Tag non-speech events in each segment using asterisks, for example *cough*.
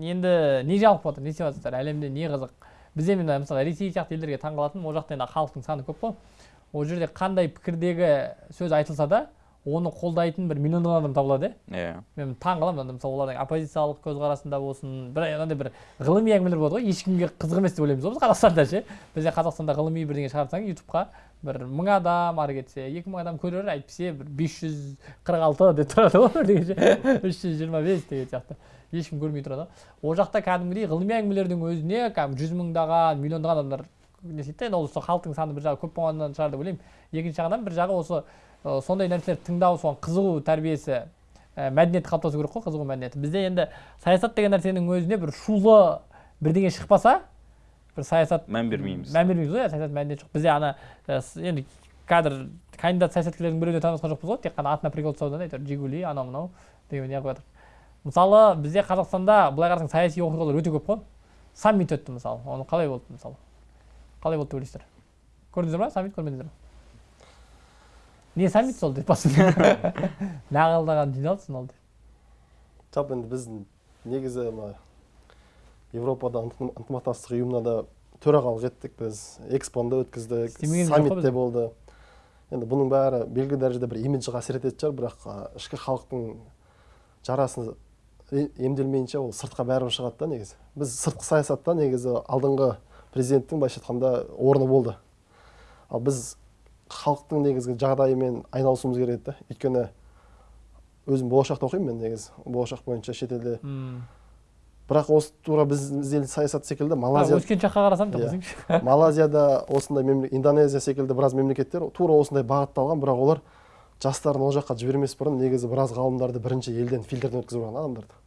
енді не болып жатыр не істеп жатырсыздар әлемде не қызық. Бізде мына мысалы ресей сияқты елдерге таң қалатыным ол жақта енді халықтың саны көп қой. Ол жерде қандай пікірдегі сөз айтылса да оны қолдайтын бір миллиондаған адам табылады иә. Иә. Мен таң қаламын анда мысалы олардың оппозициялық көзқарасында болсын бір андай бір ғылыми әңгімелер болады ғой. Ешкімге қызық емес деп ойлаймыз ғой біз қазақстанда ше. Бізде қазақстанда ғылыми бірдеңе шығарсаң ютубқа бір мың адам ары кетсе екі мың адам көрер әйтпесе бір бес жүз қырық алты деп тұрады ғой бірдеңе ше. *laughs* үш жүз жиырма бес деген сияқты. Ешкім көрмей тұрады. Ғой ол жақта кәдімгідей ғылыми әңгімелердің өзіне кәдімгі жүз мыңдаған миллиондаған адамдар не істейді да енді ол сол халықтың саны бір жағы көп болғаннан шығар деп ойлаймын. Екінші жағынан бір жағы осы сондай нәрселерді тыңдау соған қызығу тәрбиесі ә, мәдениеті қалыптасу керек қой қызығу мәдениеті. Бізде енді саясат деген нәрсенің өзіне бір шулы бірдеңе шықпаса бір саясат мән бермейміз. мән бермейміз ғой иә саясат мәдениет жоқ. Бізде ана ә, енді қазір кандидат саясаткерлердің біреуіне танысқан жоқпыз ғой тек қана атына прикол тастаудан әйтеуір жигули анау мынау деген неғып жатыр. Мысалы бізде қазақстанда былай қарасаң саяси оқиғалар өте көп қой. Саммит өтті мысалы. Оны қалай болды мысалы? Қалай болды деп ойлайсыздар? Көрдіңіздер ма саммит? Көрмедіңіздер ма не саммит сол деп басында нағылдаған жиналыс ол деп жалпы енді біз негізі мына еуропада ынтым- ынтымақтастық ұйымына да төрағалық еттік біз экспоны өткіздік Істемеген жоқ қой саммит біз. те болды енді бұның бәрі белгілі дәрежеде бір имиджге әсер ететін шығар бірақ а, ішкі халықтың жарасы е- емделмейінше ол сыртқа бәрібір шығады да негізі. Біз сыртқы саясатта негізі алдыңғы президенттің былайша айтқанда орны болды. Ал біз халықтың негізгі жағдайымен айналысуымыз керек еді да өйткені өзім болашақта оқимын мен негізі болашақ бойынша шетелде М. бірақ осы тура біз біз ел саясат секілді малайзия өскен жаққа қарасам Иә. десеңші *laughs* малайзияда осындай мемле- индонезия секілді біраз мемлекеттер тура осындай бағытталған бірақ олар жастарын ол жаққа жібермес бұрын негізі біраз ғалымдарды бірінші елден фильтрден өткізіп алған адамдарды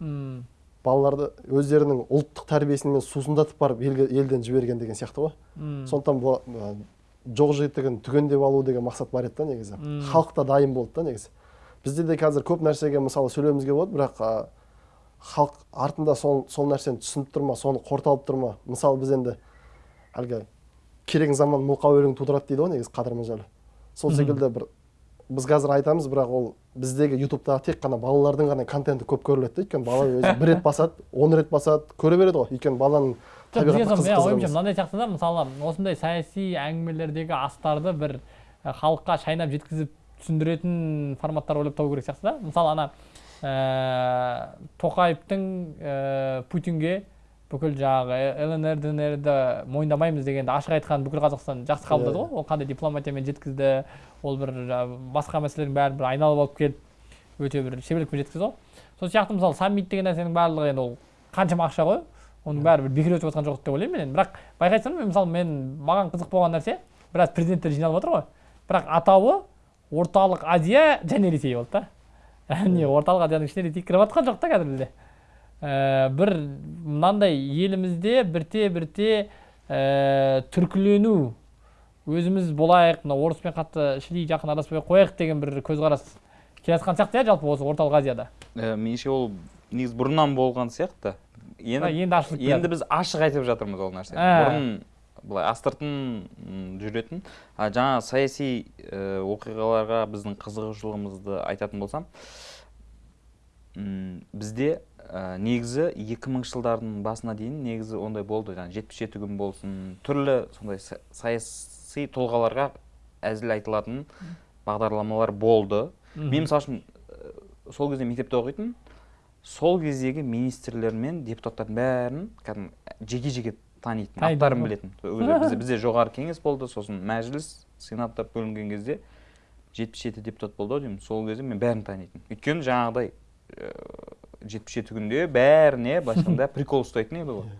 М. балаларды өздерінің ұлттық тәрбиесімен сусындатып барып елге, елден жіберген деген сияқты ғой М. сондықтан жоқ жітігін түгендеп алу деген мақсат бар еді да негізі. Халық та дайын болды да негізі. Бізде де қазір көп нәрсеге мысалы сөйлеуімізге болады бірақ халық артында сол, сол нәрсені түсініп тұр ма соны қорталып тұр ма? Мысалы біз енді әлгі керек заман мылқау өлең тудырады дейді ғой негізі қадыр мырзалы сол секілді бір біз қазір айтамыз бірақ ол біздегі ютубтағы тек қана балалардың ғана контенті көп көріледі да. Өйткені бала өзі бір рет басады он рет басады көре береді ғой. Өйткені баланың жоқ қызық ойымша мынандай сияқты да мысалы осындай саяси әңгімелердегі астарды бір халыққа шайнап жеткізіп түсіндіретін форматтар ойлап табу керек сияқты да. Мысалы ана ә, тоқаевтың ә, путинге бүкіл жаңағы лнр днрді мойындамаймыз дегенді ашық айтқан бүкіл қазақстан жақсы қабылдады Иә. ғой. Ол қандай дипломатиямен жеткізді ол бір басқа мәселелердің бәрін бір айналып алып келіп өте бір шеберлікпен жеткізді ғой. Сол сияқты мысалы саммит деген нәрсенің барлығы енді ол қаншама ақша ғой. Оның бәрі бір бекер өтіп жатқан жоқ деп ойлаймын мен енді. Бірақ байқайсыздар мен мысалы мен маған қызық болған нәрсе біраз президенттер жиналып жатыр ғой. Бірақ атауы орталық азия және ресей болды да. Яғни орталық азияның ішіне ресей кіріп жатқан жоқ та қазір бізде. Ә, бір мынандай елімізде бірте бірте ә, түркілену. Өзіміз болайық мына орыспен қатты шіли жақын араспай қояйық деген бір көзқарас келе жатқан сияқты иә жалпы осы орталық азияда. Ә, меніңше ол негізі бұрыннан болған сияқты. Енді енді ашылып келе енді біз ашық айтып жатырмыз ол нәрсені. Ә. бұрын былай астыртын жүретін а жаңа саяси ә, оқиғаларға біздің қызығушылығымызды айтатын болсам бізде ә, негізі 2000 жылдардың басына дейін негізі ондай болды. Жаңағы жетпіс жеті күн болсын түрлі сондай са- саяси тұлғаларға әзіл айтылатын бағдарламалар болды. Мен мысалы үшін ә, сол кезде мектепте оқитын сол кездегі министрлер мен депутаттардың бәрін кәдімгі жеке жеке танитын аттарын білетін. Бізде, бізде жоғары кеңес болды сосын мәжіліс сенат деп бөлінген кезде жетпіс жеті депутат болды ау деймін. Сол кезде мен бәрін танитын өйткені жаңағыдай жетпіс жеті күнде бәріне былайша айтқанда *laughs* прикол ұстайтын еді ғой.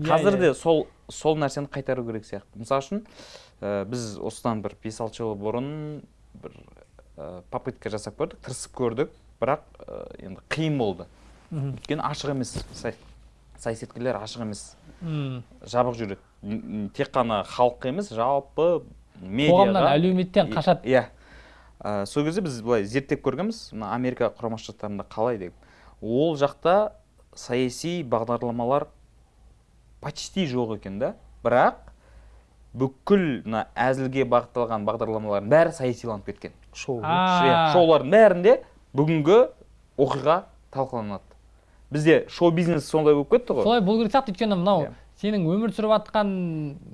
Иә, қазір иә. де сол сол нәрсені қайтару керек сияқты. Мысалы үшін ә, біз осыдан бір бес алты жыл бұрын бір ә, попытка жасап көрдік тырысып көрдік. Бірақ ә, енді қиын болды. Өйткені ашық емес саясаткерлер ашық емес. Жабық жүреді тек қана халыққа емес жалпы қоғамнан медиаға әлеуметтен қашады. иә. Ә, сол кезде біз былай зерттеп көргенбіз. Мына америка құрама штаттарында қалай деп. Ол жақта саяси бағдарламалар почти жоқ екен да. Бірақ бүкіл мына әзілге бағытталған бағдарламалардың бәрі саясиланып кеткен. Шоу. Шоулардың бәрінде бүгінгі оқиға талқыланады. Бізде шоу бизнес сондай болып кетті ғой. Солай болу керек сияқты өйткені мынау Иә. сенің өмір сүріп жатқан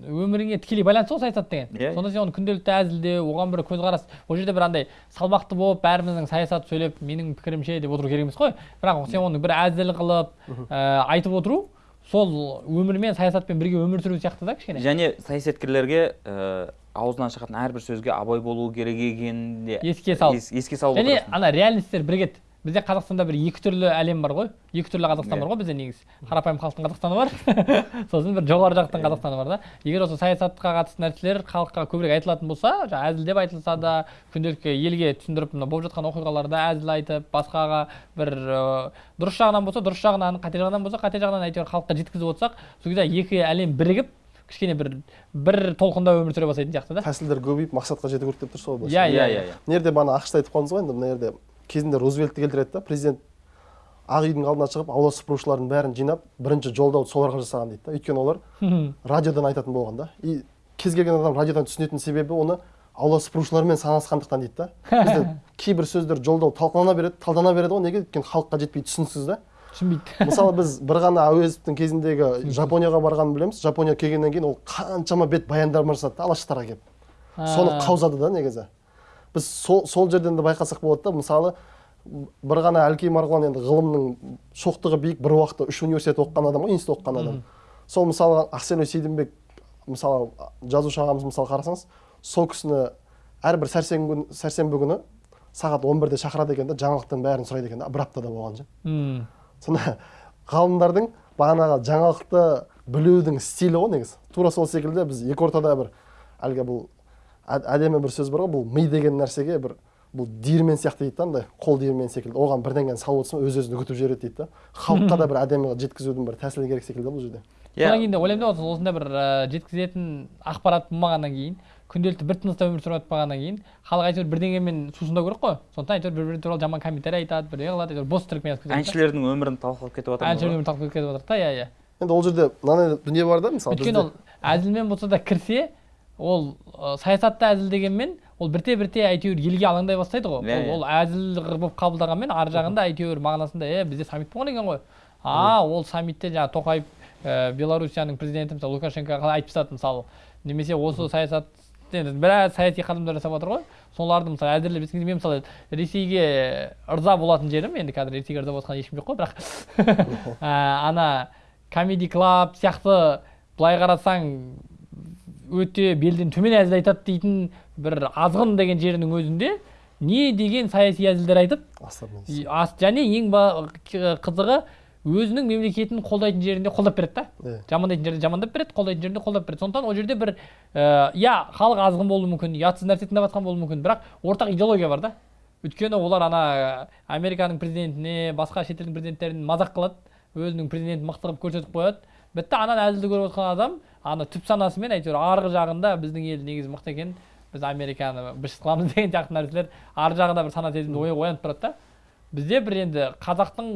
өміріңе тікелей байланысты ғой саясат деген. Иә. сонда сен оны күнделікті әзілдеу оған бір көзқарас. Ол жерде бір андай салмақты болып бәріміздің саясат сөйлеп менің пікірімше деп отыру керек емес қой. Бірақ сен оны бір әзіл қылып ә, айтып отыру сол өмірмен саясатпен бірге өмір сүру сияқты да кішкене. Және саясаткерлерге ә, аузынан шығатын әрбір сөзге абай болу керек екенін де Еске салып. ес- еске салып және ана реальностьтер бірігеді бізде қазақстанда бір екі түрлі әлем бар ғой. Екі түрлі қазақстан Иә. бар ғой бізде негізі. Қарапайым халықтың қазақстаны бар. *laughs* Сосын бір жоғары жақтың қазақстаны бар да. Егер осы саясатқа қатысты нәрселер халыққа көбірек айтылатын болса жаңағы әзілдеп айтылса да күнделікті елге түсіндіріп мына болып жатқан оқиғаларды әзіл айтып басқаға бір дұрыс жағынан болса дұрыс жағынан қате жағынан болса қате жағынан әйтеуір халыққа жеткізіп отырсақ сол кезде екі әлем бірігіп кішкене бір бір толқында өмір сүре бастайтын сияқты да. Тәсілдер көбейіп мақсатқа жету керек деп тұрсыз ғой иә иә иә иә. иә иә. Мына жерде бағана ақшты айтып қалдыңыз ғой енді мына жерде кезінде рузвельтті келтіреді да президент ақ үйдің алдына шығып аула сыпырушылардың бәрін жинап бірінші жолдауды соларға жасаған дейді да. Өйткені олар радиодан айтатын болған да. И кез келген адам радиодан түсінетін себебі оны аула сыпырушылармен санасқандықтан дейді да. *laughs* Бізде кейбір сөздер жолдау талқылана береді талдана береді ғой. Неге? Өйткені халыққа жетпей түсініксіз да. Түсінбейді *laughs* мысалы біз бір ғана әуезовтің кезіндегі жапонияға барғанын білеміз. Жапония келгеннен кейін ол қаншама бет баяндар жасады да алаштарға келіп соны қаузады да негізі. Біз сол, сол жерден де байқасақ болады да мысалы бір ғана әлкей марғұлан енді ғылымның шоқтығы биік бір уақытта үш университет оқыған адам ғой институт оқыған адам. Сол мысалы ақселеу сейдімбек мысалы жазушы ағамыз мысалы қарасаңыз сол кісіні әрбір сәрсенбі күні сәрсенбі күні сағат 11-де шақырады екен да жаңалықтың бәрін сұрайды екен да бір аптада болған ше м, сонда ғалымдардың бағанағы жаңалықты білудің стилі ғой негізі. Тура сол секілді біз екі ортада бір әлгі бұл әдемі бір сөз бар ғой бұл ми деген нәрсеге бір бұл диірмен сияқты дейді да андай қол диірмен секілді. Оған бірдеңені салып отырсың өз өзін үгітіп жібереді дейді да. Халыққа да бір әдемі жеткізудің бір тәсілі керек секілді бұл жерде. Содан кейін де ойлаймын да осы- осындай бір ә, жеткізетін ақпарат болмағаннан кейін күнделікті бір тыныста өмір сүріп жатпағаннан кейін халық әйтеуір бірдеңемен сусындау керек қой. Сондықтан әйтеуір бір бірі туралы жаман комментарий айтады бірдеңе қылады әйтеуір бос тіркеме жазып кетеді. Да. әншілердің өмірін талқылап кетіп жатырмыз әншілер ғой. өмірін талқылап кетіп жатыр да иә иә. Енді ол жерде мынандай дүние бар да мысалы өйткені ол әзілмен болса да кірсе ол ә, саясатта әзіл дегенмен ол бірте бірте әйтеуір елге алаңдай бастайды ғой. Иә, ол, ол әзіл болып қабылдағанмен ар жағында әйтеуір мағынасында е бізде саммит болған екен ғой а ол саммитте жаңағы тоқаев ә, белоруссияның президенті мысалы лукашенко қалай айтып тастады мысалы. Немесе осы саясат енді біраз саяси қадамдар жасап жатыр ғой. Соларды мысалы әзірлеп мен мысалы ресейге ырза болатын жерім енді қазір ресейге ырза болып жатқан ешкім жоқ қой бірақ *laughs* ә, ана комеди клаб сияқты былай қарасаң өте белден төмен әзіл айтады дейтін бір азғын деген жерінің өзінде не деген саяси әзілдер айтып және ең қызығы өзінің мемлекетін қолдайтын жерінде қолдап береді да. Иә. жамандайтын жерде жамандап береді қолдайтын жерінде қолдап береді. Сондықтан ол жерде бір ә, иә халық азғын болуы мүмкін ұятсыз нәрсе тыңдап жатқан болуы мүмкін бірақ ортақ идеология бар да. Өйткені олар ана американың президентіне басқа шетелдің президенттерін мазақ қылады өзінің президентін мықты қылып көрсетіп қояды. Бітті ананы әзілді көріп отқан адам ана түп санасымен әйтеуір арғы жағында біздің ел негізі мықты екен біз американы быт қыламыз деген сияқты нәрселер ар жағында бір сана сезімді ой- оянып тұрады да. Бізде бір енді қазақтың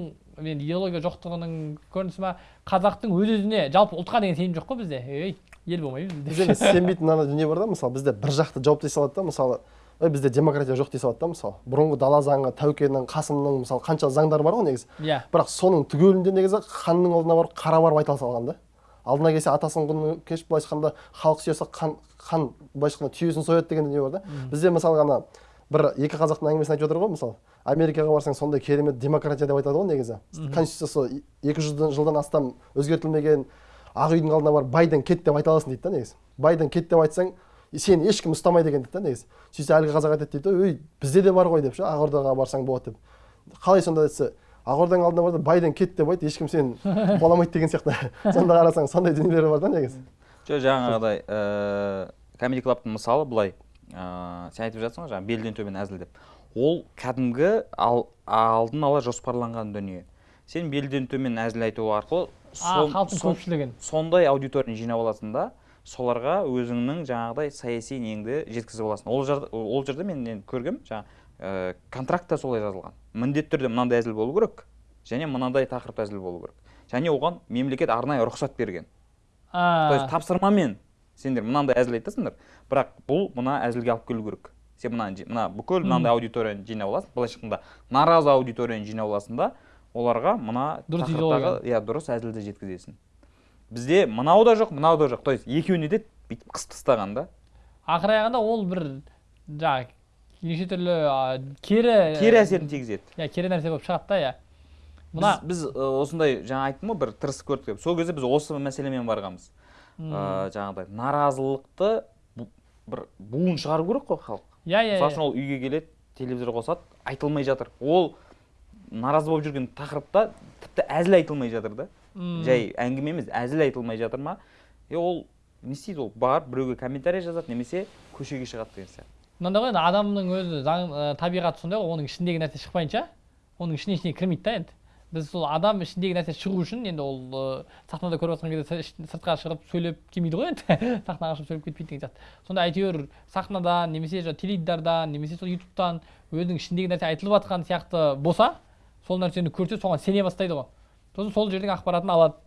енді идеология жоқтығының көрінісі ма? Қазақтың өз өзіне жалпы ұлтқа деген сенім жоқ қой бізде. Ей ел болмаймыз бізде. Бізде сенбейтін ана дүние бар да мысалы бізде бір жақты жауап дей салады да мысалы ей бізде демократия жоқ дей салады да мысалы. Бұрынғы дала заңы тәукенің қасымның мысалы қанша заңдар бар ғой негізі. Иә. Бірақ соның түгелінде негізі ханның алдына барып қара барып айта салған да. Алдына келсе атасының құнын кеш былайша айтқанда халық сүйесе хан хан былайша айтқанда түйесін сояды деген дүние бар да. Бізде мысалы ана бір екі қазақтың әңгімесін айтып жатыр ғой мысалы. Америкаға барсаң сондай керемет демократия деп айтады ғой негізі. Конституциясы екі жүз жылдан астам өзгертілмеген ақ үйдің алдына барып байден кет деп айта аласың дейді да негізі. Байден кет деп айтсаң сені ешкім ұстамайды екен дейді да негізі. сөйтсе әлгі қазақ айтады дейді ой бізде де бар ғой деп ше ақордаға барсаң болады деп. Қалай сонда десе ақорданың алдына барда байден кет деп айт ешкім сені қуаламайды *laughs* деген сияқты. *laughs* Сонда қарасаң сондай дүниелер бар да негізі. Жоқ жаңағыдай ыыы комеди клабтың мысалы былай ыыы сен айтып жатсың ғой жаңағы белден төмен әзіл деп. Ол кәдімгі ал, алдын ала жоспарланған дүние. Сен белден төмен әзіл айту арқылы сон- халықтың көпшілігін. сондай аудиторияны жинап аласың да соларға өзіңнің жаңағыдай саяси неңді жеткізіп аласың. Ол жерде, ол жерде мен енді көргем жаңағы ә, контрактта солай жазылған. Міндетті түрде мынандай әзіл болу керек және мынандай тақырыпта әзіл болу керек. Және оған мемлекет арнайы рұқсат берген. То есть тапсырмамен сендер мынандай әзіл айтасыңдар. Бірақ бұл мына әзілге алып келу керек. Сен мына мына бүкіл мынандай аудиторияны жинап аласың. Былайша айтқанда наразы аудиторияны жинап аласың да оларға мына Дұрыс иә дұрыс әзілді жеткізесің. Бізде мынау да жоқ мынау да жоқ. То есть екеуіне де бүйтіп қысып тастаған да. Ақыр аяғында ол бір жаңағы неше түрлі кері кері әсерін тигізеді. иә кері нәрсе болып шығады да иә. Мына біз, осындай жаңа айттым ғой бір тырысып көрдік деп. Сол кезде біз осы мәселемен барғанбыз. Ыыы жаңағыдай наразылықты бір буын шығару керек қой халық. Иә иә мысалы үшін ол үйге келеді телевизор қосады айтылмай жатыр. Ол наразы болып жүрген тақырыпта тіпті әзіл айтылмай жатыр да. Жай әңгіме емес әзіл айтылмай жатыр ма? Е ол не істейді ол? Барып біреуге комментарий жазады немесе көшеге шығады деген сияқты. Мынандай ғой енді адамның өзі заң ә, табиғаты сондай ғой оның ішіндегі нәрсе шықпайынша оның ішіне ештеңе кірмейді да енді. Біз сол адам ішіндегі нәрсе шығу үшін енді ол сахнада көріп жатқан кезде сыртқа шығып сөйлеп келмейді ғой енді. *laughs* Сахнаға шығып сөйлеп кетпейді деген сияқты. Сонда әйтеуір сахнадан немесе жаңағы теледидардан немесе сол ютубтан өзінің ішіндегі нәрсе айтылып жатқан сияқты болса сол нәрсені көрсе соған сене бастайды ғой. Сосын сол жердің ақпаратын алады.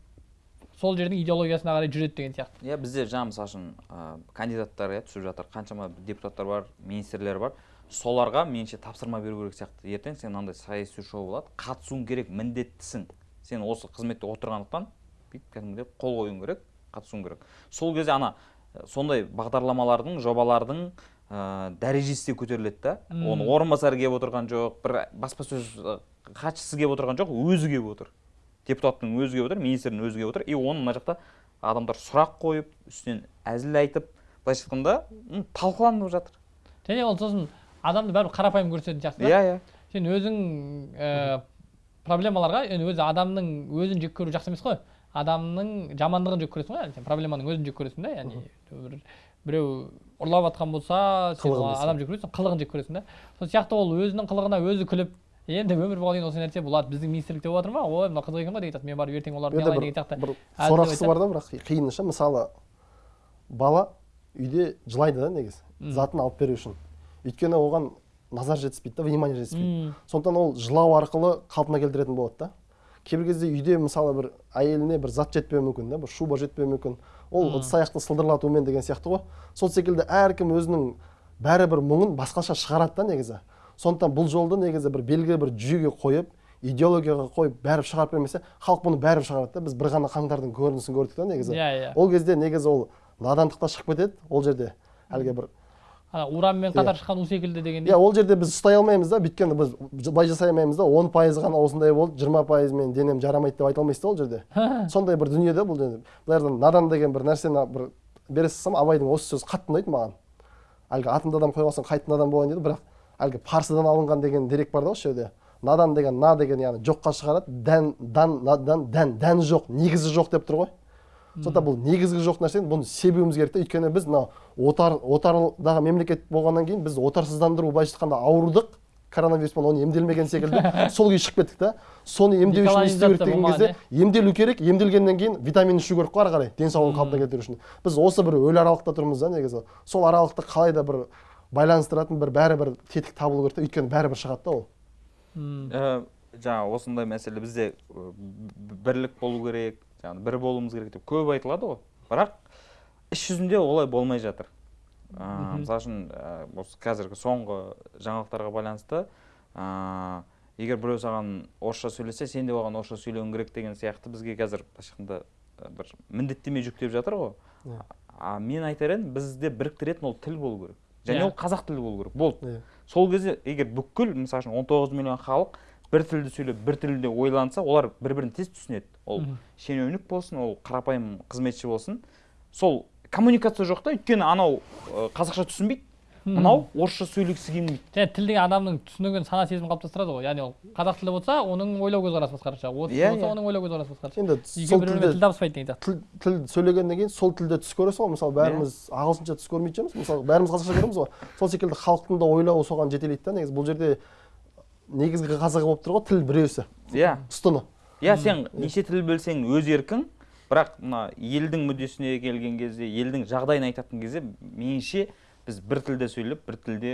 Сол жердің идеологиясына қарай жүреді деген сияқты. Иә бізде жаңа мысалы үшін кандидаттар иә түсіп жатыр. Қаншама депутаттар бар министрлер бар. Соларға меніңше тапсырма беру керек сияқты. Ертең сен мынандай саяси шоу болады қатысуың керек міндеттісің. Сен осы қызметте отырғандықтан бүйтіп кәдімгідей қол қоюың керек қатысуың керек. Сол кезде ана ә, сондай бағдарламалардың жобалардың ә, дәрежесі де көтеріледі да. М. оны орынбасары келіп отырған жоқ бір баспасөз ә, хатшысы келіп отырған жоқ өзі келіп отыр. Депутаттың өзі келіп отыр министрдің өзі келіп отыр. И оны мына жақта адамдар сұрақ қойып үстінен әзіл айтып былайша айтқанда талқыланып жатыр. Және ол сосын адамды бәрібір қарапайым көрсететін сияқты да. Иә иә. Сен өзің ә, проблемаларға енді өзі адамның өзін жек көру жақсы емес қой. Адамның жамандығын жек көресің ғой сен проблеманың өзін жек көресің да яғни бір біреу ұрлап жатқан болса сен адам жек көресің қылығын жек көресің да. Сол сияқты ол өзінің қылығына өзі күліп енді өмір болған кейін осы нәрсе болады біздің министрлікте болып жатыр ма? Ой мынау қызық екен ғой деген сияқты. Мен барып ертең оларды бір, деген сияқты. бір сорақысы айтады. бар да бірақ қиыны ше мысалы бала үйде жылайды да негізі. Затын алып беру үшін. Өйткені оған назар жетіспейді да внимание жетіспейді. Сондықтан ол жылау арқылы қалпына келтіретін болады да. Кейбір кезде үйде мысалы бір әйеліне бір зат жетпеуі мүмкін да бір шуба жетпеуі мүмкін. Ол ыдыс аяқты сылдырлатумен деген сияқты ғой. Сол секілді әркім өзінің бәрібір мұңын басқаша шығарады да негізі. Сондықтан бұл жолды негізі бір белгілі бір жүйеге қойып идеологияға қойып бәрібір шығарып бермесе халық бұны бәрібір шығарады да. Біз бір ғана қаңтардың көрінісін көрдік та негізі. Иә иә. Ол кезде негізі ол надандық та шығып кетеді ол жерде. Әлгі бір ана уранмен қатар Иә. шыққан у секілді иә дегендей ол жерде біз ұстай алмаймыз да өйткені біз былай жасай алмаймыз да он пайыз ғана осындай болды жиырма пайыз мен денем жарамайды деп айта алмайсыз да ол жерде. Сондай бір дүние да бұл жерде. Жерде надан деген бір нәрсені бір бере салсам абайдың осы сөзі қатты ұнайды маған. Әлгі атымды адам қойған соң қайтын адам болайын дейді бірақ әлгі парсыдан алынған деген дерек бар да осы жерде. Надан деген на деген яғни жоққа шығарады дән дан надан дән дәні жоқ негізі жоқ деп тұр ғой. Сондықтан бұл негізгі жоқ нәрсені бұны себуіміз керек та өйткені біз мына отар отардағы мемлекет болғаннан кейін біз отарсыздандыру былайша айтқанда ауырдық коронавируспен оны емделмеген секілді. *laughs* Сол күйі шығып кеттік та соны емдеу үшін не істеу керек деген кезде емделу керек. Емделгеннен кейін витамин ішу керек қой ары қарай денсаулығын қалпына келтіру үшін. Біз осы бір өлі аралықта тұрмыз да негізі. Сол аралықты қалай да бір байланыстыратын бір бәрі бір тетік табылу керек та өйткені бәрібір шығады да ол. М. ә, жаңа осындай мәселе бізде бірлік болу керек жаңағы бір болуымыз керек деп көп айтылады ғой. Бірақ іс жүзінде олай болмай жатыр. Мгм. мысалы үшін осы қазіргі соңғы жаңалықтарға байланысты ә, егер біреу саған орысша сөйлесе сен де оған орысша сөйлеуің керек деген сияқты бізге қазір былайша айтқанда бір міндеттеме жүктеп жатыр ғой. Иә. а мен айтар едім бізді біріктіретін ол тіл болу керек. Және Иә. ол қазақ тілі болу керек. Болды. Иә. Сол кезде егер бүкіл мысалы үшін 19 миллион халық бір тілді сөйлеп бір тілде ойланса олар бір бірін тез түсінеді. Ол шенеунік болсын ол қарапайым қызметші болсын. Сол коммуникация жоқ та өйткені анау қазақша түсінбейді. Мынау орысша сөйлегісі келмейді. Және тіл деген адамның түсінігін сана сезімін қалыптастырады ғой. Яғни ол қазақ тілі болса оның ойлау көзқарасы басқаша. Орыс тілі Иә, болса иә. оның ойлау көзқарасы басқаша. Енді екеуі сол бір бірімен тілде тіл табыспайды деген сияқты тіл, тіл сөйлегеннен кейін сол тілде түс көресің ғой. Мысалы бәріміз ағылшынша түс көрмейтін шығармыз. Мысалы бәріміз қазақша көреміз ғой. Сол секілді халықтың да ойлауы соған жетелейді да негізі. Бұл жерде негізгі қазығы болып тұр ғой тіл біреусі. Иә. Ұстыны иә сен неше тіл білсең өз еркің бірақ мына елдің мүддесіне келген кезде елдің жағдайын айтатын кезде меніңше біз бір тілде сөйлеп бір тілде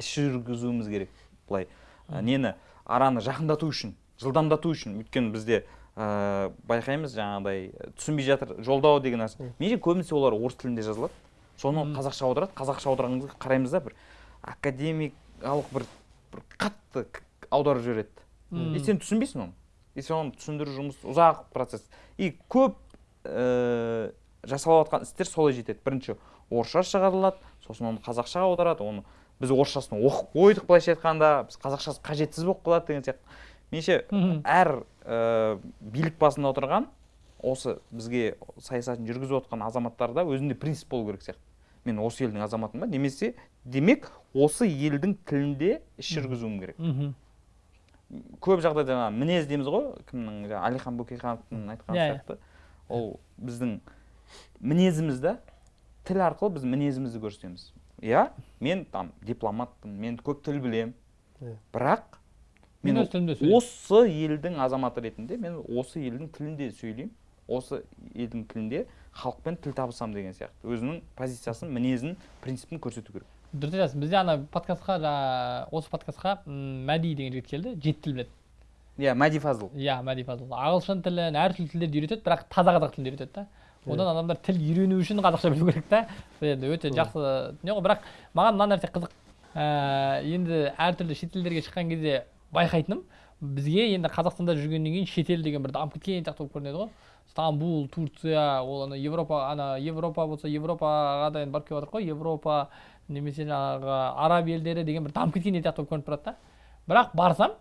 іс жүргізуіміз керек былай. Нені? Араны жақындату үшін жылдамдату үшін. Өйткені бізде ә, байқаймыз жаңағыдай түсінбей жатыр жолдау деген нәрсе. Меніңше көбінесе олар орыс тілінде жазылады. Соны қазақша аударады. Қазақша аударған кезде қараймыз да бір академикалық бір, бір қатты аударып жібереді. И сен түсінбейсің оны. И сен оны түсіндіру жұмысы ұзақ процесс. И көп ә, жасалып жатқан істер солай жетеді. Бірінші орысша шығарылады сосын оны қазақшаға аударады. Оны біз орысшасын оқып қойдық былайша айтқанда біз қазақшасы қажетсіз болып қалады деген сияқты. Меніңше әр ә, билік басында отырған осы бізге саясатын жүргізіп отқан азаматтарда өзінде принцип болу керек сияқты. Мен осы елдің азаматымын ба немесе демек осы елдің тілінде іс жүргізуім керек. Мхм. Көп жағдайда жаңағы мінез дейміз ғой кімнің жаңағы әлихан бөкейхановтың айтқан Иә, иә. сияқты. Ол біздің мінезіміз да тіл арқылы біз мінезімізді көрсетеміз. Иә мен там дипломатпын мен көп тіл білемін. Иә. бірақ Мен осы елдің азаматы ретінде мен осы елдің тілінде сөйлеймін. Осы елдің тілінде халықпен тіл табысамын деген сияқты. Өзінің позициясын мінезін принципін көрсету керек. Дұрыс айтасың бізде ана подкастқа жаңа осы подкастқа мәди деген жігіт келді. Жеті тіл біледі. Иә мәди фазыл. Иә мәди фазыл. Ағылшын тілін әртүрлі тілдерді үйретеді бірақ таза қазақ тілін үйретеді да. Одан адамдар тіл үйрену үшін қазақша білу керек та. Енді өте жақсы не ғой. Бірақ маған мына нәрсе қызық. Ә, енді әртүрлі шетелдерге шыққан кезде байқайтыным. Бізге енді қазақстанда жүргеннен кейін шетел деген бір дамып кеткен сияқты болып көрінеді ғой. Стамбул турция ол ана европа ана европа болса европаға да енді барып келіп жатырық қой европа немесе жаңағы араб елдері деген бір дамып кеткен сияқты болып көрініп тұрады да. Бірақ барсам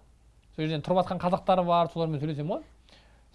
сол жерден тұрып жатқан қазақтар бар солармен сөйлесемін ғой.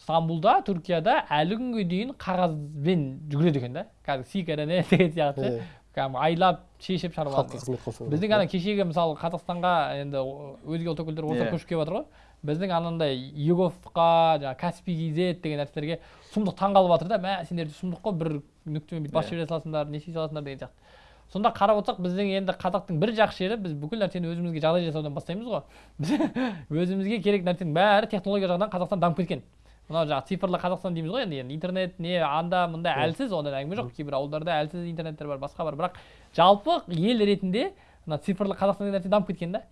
Стамбулда түркияда әлі күнге дейін қағазбен жүгіреді екен да. Кәдімгі сигараны деген сияқты. Кәдімгі айлап шешіп шаруаны халыққа қызмет біздің ана кешегі мысалы қазақстанға енді өзге ұлт өкілдері осылар Иә. көшіп келіп жатыр ғой. Біздің анандай еговқа жаңағы каспий kz деген нәрселерге сұмдық таңғалып жатыр да. Мә сендер сұмдық қой бір нүктемен бүйтіп бас Иә. жібере саласыңдар не істей саласыңдар деген сияқты. Сонда қарап отырсақ біздің енді қазақтың бір жақсы жері біз бүкіл нәрсені өзімізге жағдай жасаудан бастаймыз ғой. Біз *laughs* өзімізге керек нәрсенің бәрі технология жағынан қазақстан дамып кеткен. Мынау жаңағы цифрлы қазақстан дейміз ғой енді енді интернет не анда мында Иә. әлсіз ондай әңгіме жоқ. Кейбір ауылдарда әлсіз интернеттер бар басқа бар. Бірақ жалпы ел ретінде мына цифрлы қазақстан деген нәрсе дамып кеткен да.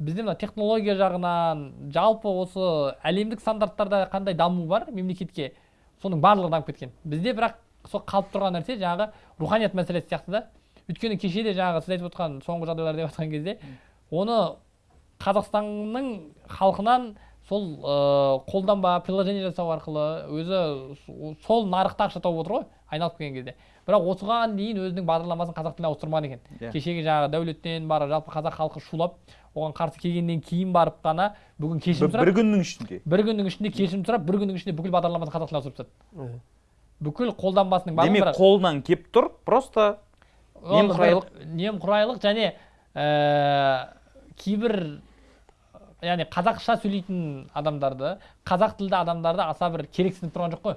Бізде мына технология жағынан жалпы осы әлемдік стандарттарда қандай даму бар мемлекетке? Соның барлығы дамып кеткен. Бізде бірақ сол қалып тұрған нәрсе жаңағы руханият мәселесі сияқты да. Өйткені кеше де жаңағы сіз айтып отқан соңғы жағдайлар деп жатқан кезде оны қазақстанның халқынан сол ыыы қолданба приложение жасау арқылы өзі сол нарықта ақша тауып отыр ғой айналып келген кезде бірақ осыған дейін өзінің бағдарламасын қазақ тіліне ауыстырмаған екен Иә. кешегі жаңағы дәулеттен бар жалпы қазақ халқы шулап оған қарсы келгеннен кейін барып қана бүгін бір, кешірім бір сұрап күннің ішінде бір күннің ішінде кешірім сұрап бір күннің ішінде бүкіл бағдарламасын қазақ тіліне ауыстырып тастады бүкіл қолданбасының барлығы демек бірақ- қолынан кеп тұр просто немқұрайлық. бір немқұрайлық және ә, кейбір яғни қазақша сөйлейтін адамдарды қазақ тілді адамдарды аса бір керексініп тұрған жоқ қой.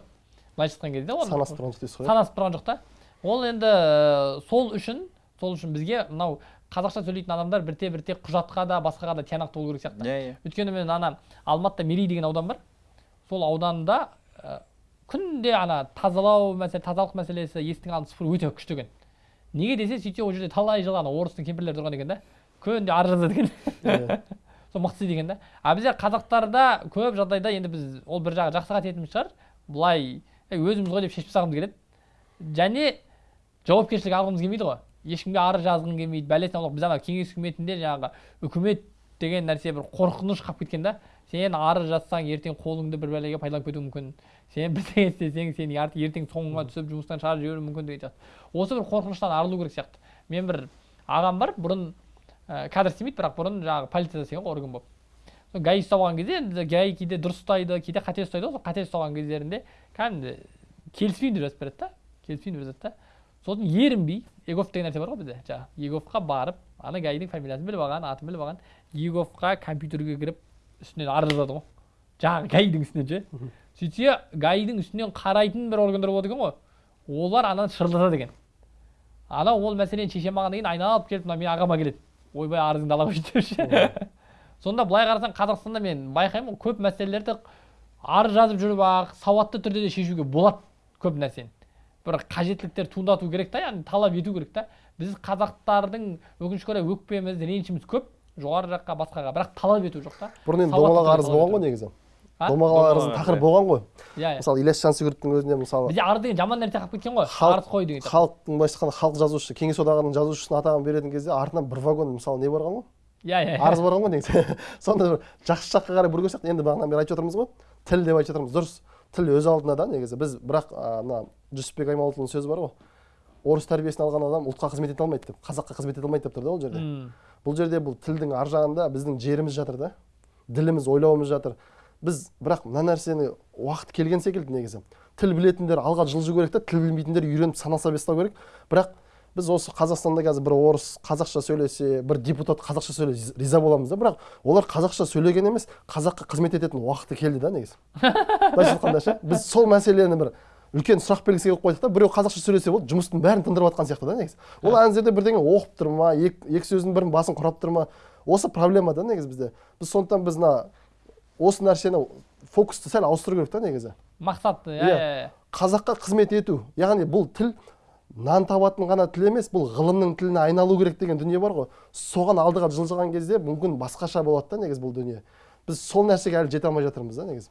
Былайша айтқан кезде оны санасып тұрған дейсіз ғой. Санасып тұрған жоқ та. Ол енді ә, сол үшін сол үшін бізге мынау қазақша сөйлейтін адамдар бірте бірте құжатқа да басқаға да тиянақты болу керек сияқты. Иә иә. Өйткені мен ана алматыда мерей деген аудан бар. Сол ауданда ә, күнде ана тазалау мәселе тазалық мәселесі есіктің алдын сыпыру өте күшті екен. Неге десе сөйтсе ол жерде талай жыл ана орыстың кемпірлері тұрған екен да. Күнде арыз жазады екен. Иә. Сол мықты екен да. А бізде қазақтарда көп жағдайда енді біз ол бір жағы жақсы қасиетіміз шығар. Былай «Ей, өзіміз ғой деп шешіп тастағымыз келеді. Және жауапкершілік алғымыз келмейді ғой. Ешкімге арыз жазғың келмейді бәлесін аулақ біз ана кеңес үкіметінде жаңағы үкімет деген нәрсе бір қорқыныш қалып кеткен да. Сен арыз жазсаң ертең қолыңды бір бәлеге пайдаланып кетуі мүмкін. Сен бірдеңе істесең сені ертең соңыңа түсіп жұмыстан шығарып жіберуі мүмкін деген сияқты. Осы бір қорқыныштан арылу керек сияқты. Мен бір ағам бар бұрын ә, қазір істемейді бірақ бұрын жаңағы полицияда істеген ғой орган болып гаи ұстап алған кезде енді гаи кейде дұрыс ұстайды кейде қате ұстайды ғой сол қате ұстаған кездерінде кәдімгі келіспеймін деп жазып береді да келіспеймін деп жазады да сосын ерінбей егов деген нәрсе бар ғой бізде жаңағы еговқа барып ана гаидің фамилиясын біліп алған атын біліп алған еговқа компьютерге кіріп үстінен арыз жазады ғой жаңағы гаидің үстінен ше сөйтсе гаидің үстінен қарайтын бір органдар болады екен ғой олар ананы шырылдатады екен ана ол мәселені шеше алмағаннан кейін айналып келіп мына менің ағама келеді ойбай арызыңды ала қойшы деп ше. Сонда былай қарасаң қазақстанда мен байқаймын ғой көп мәселелерді арыз жазып жүріп ақ сауатты түрде де шешуге болады көп нәрсені. Бір қажеттіліктер туындату керек та яғни талап ету керек та. Біз қазақтардың өкінішке орай өкпеміз ренішіміз көп жоғары жаққа басқаға. Бірақ талап ету жоқ та. Бұрын енді домалақ арыз болған ғой негізі. Тақырыбы иә. болған ғой. Иә иә. Мысалы ілияс жансүгіровтің өзінде мысалы бізде арыз деген жаман нәрсе қалып кеткен ғой. Арыз қой деген халықтың былайша айтқанда халық жазушысы кеңес одағының жазушысына атағын беретін кезде артынан бір вагон мысалы не барған ғой? Иә иә арыз бар ғой негізі *laughs* сонда бір жақсы жаққа қарай керек сияқты енді бағанадан бері айтып отырмыз ғой. Тіл деп айтып жатырмыз дұрыс. Тіл өз алдына да негізі. Біз бірақ мына жүсіпбек аймауытұлының сөзі бар ғой. Орыс тәрбиесін алған адам ұлтқа қызмет ете алмайды деп қазаққа қызмет ете алмайды деп тұр да ол жерде бұл жерде бұл тілдің ар жағында біздің жеріміз жатыр да. Діліміз ойлауымыз жатыр. Біз бірақ мына нәрсені уақыт келген секілді негізі. Тіл білетіндер алға жылжу керек та тіл білмейтіндер үйреніп санаса бастау керек. Бірақ біз осы қазақстанда қазір бір орыс қазақша сөйлесе бір депутат қазақша сөйлесе риза боламыз да. Бірақ олар қазақша сөйлеген емес қазаққа қызмет ететін уақыты келді да негізі. *laughs* Былайша айтқанда ше біз сол мәселені бір үлкен сұрақ белгісі қойдық та біреу қазақша сөйлесе болды жұмыстың бәрін тындырып жатқан сияқты да негізі. Ол ана жерде бірдеңе оқып тұр ма екі, екі сөздің бірін басын құрап тұр ма? Осы проблема да негізі бізде. Біз сондықтан біз мына осы нәрсені фокусты сәл ауыстыру керек та негізі. Мақсат иә. Иә. иә. Қазаққа қызмет ету яғни бұл тіл нан табатын ғана тіл емес бұл ғылымның тіліне айналу керек деген дүние бар ғой. Соған алдыға жылжыған кезде мүмкін басқаша болады да негізі бұл дүние. Біз сол нәрсеге әлі жете алмай жатырмыз да негізі.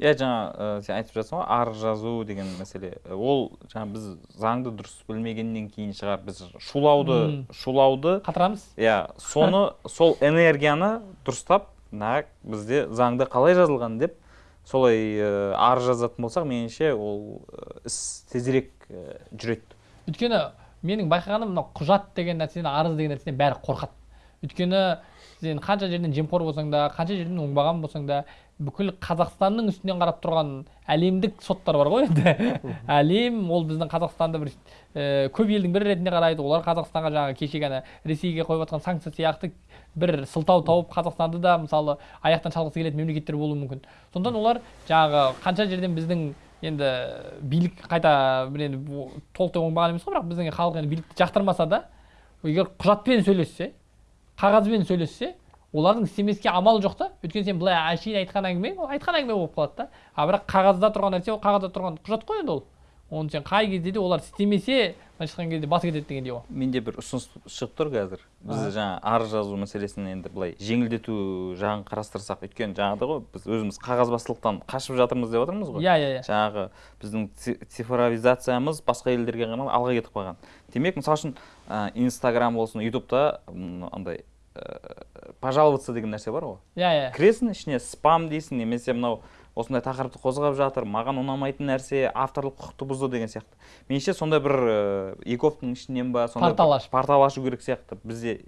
Иә жаңа ә, сен айтып жатсың ғой арыз жазу деген мәселе. Ол жаңа біз заңды дұрыс білмегеннен кейін шығар біз шулауды шулауды қатырамыз. иә соны сол энергияны дұрыстап мына бізде заңда қалай жазылған деп солай ә, арыз жазатын болсақ меніңше ол ә, іс тезірек ә, жүреді. Өйткені менің байқағаным мына құжат деген нәрседен арыз деген нәрседен бәрі қорқады. Өйткені сен қанша жерден жемқор болсаң да қанша жерден оңбаған болсаң да бүкіл қазақстанның үстінен қарап тұрған әлемдік соттар бар ғой енді. *laughs* Әлем ол біздің қазақстанды бір ә, көп елдің бірі ретінде қарайды олар қазақстанға жаңағы кешегі ана ресейге қойып жатқан санкция сияқты бір сылтау тауып қазақстанды да мысалы аяқтан шалғысы келетін мемлекеттер болуы мүмкін. Сондықтан олар жаңағы қанша жерден біздің енді билік қайта бір енді толықтай оңбаған емес қой бірақ біздің халық енді билікті жақтырмаса да егер құжатпен сөйлессе қағазбен сөйлессе олардың істемеске амал жоқ та. Өйткені сен былай әшейін айтқан әңгімең ол айтқан әңгіме болып қалады да. А бірақ қағазда тұрған нәрсе ол қағазда тұрған құжат қой енді ол. Оны сен қай кезде де олар істемесе былайша айтқан кезде басы кетеді дегендей ғой менде бір ұсыныс шығып тұр қазір. Біз жаңа арыз жазу мәселесін енді былай жеңілдету жағын қарастырсақ өйткені жаңағыдай ғой біз өзіміз қағазбастылықтан қашып жатырмыз деп отырмыз ғой. Иә иә иә. Жаңағы біздің ци- цифровизациямыз басқа елдерге ғана алға кетіп қалған. Демек мысалы үшін инстаграм болсын ютубта андай пожаловаться деген нәрсе бар ғой. Иә иә. Кіресің ішіне спам дейсің немесе мынау осындай тақырыпты қозғап жатыр маған ұнамайтын нәрсе авторлық құқықты бұзды деген сияқты. Меніңше сондай бір ә, еговтың ішінен ба сондай Портал ашып. портал ашу керек сияқты. Бізде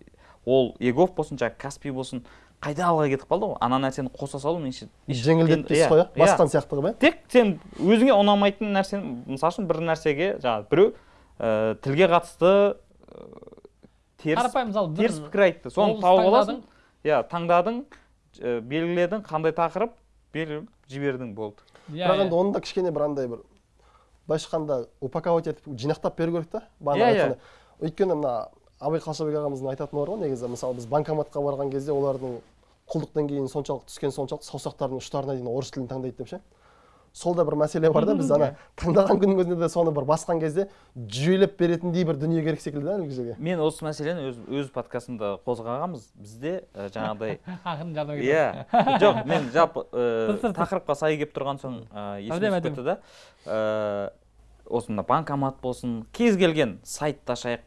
ол егов болсын жаңағы каспи болсын қайда алға кетіп қалды ғой? Ана нәрсені қоса салу меніңше жеңілдетпейсіз иә, ғой иә иә. басқан сияқты қылып иә тек сен өзіңе ұнамайтын нәрсені мысалы үшін бір нәрсеге жаңағы біреу ә, тілге қатысты теріс қарапайым мысалы бір теріс пікір айтты соны тауып аласың таңдадың. иә таңдадың ә, белгіледің қандай тақырып беріп жібердің болды иә, бірақ иә. енді оны да кішкене бір андай бір былайша айтқанда упаковать етіп жинақтап беру керек та бағана иә. айтқандай. өйткені мына абай қалшабек ағамыздың айтатыны бар ғой негізі мысалы біз банкоматқа барған кезде олардың құлдық деңгейінің соншалықты түскені соншалықты саусақтарының ұштарына дейін орыс тілін таңдайды деп ше сол да бір мәселе бар да біз ана таңдаған күннің өзінде де соны бір басқан кезде жүйелеп беретіндей бір дүние керек секілді да әлгі жерге мен осы мәселені өз, өз подкастымда қозғағанбыз. Бізде ә, жаңағыдай *laughs* ақырын иә. Жоқ мен жалпы ә, тақырыпқа сай келіп тұрған соң ә, есіме түсіп кетті да. Ә, осы мына банкомат болсын кез келген сайтты ашайық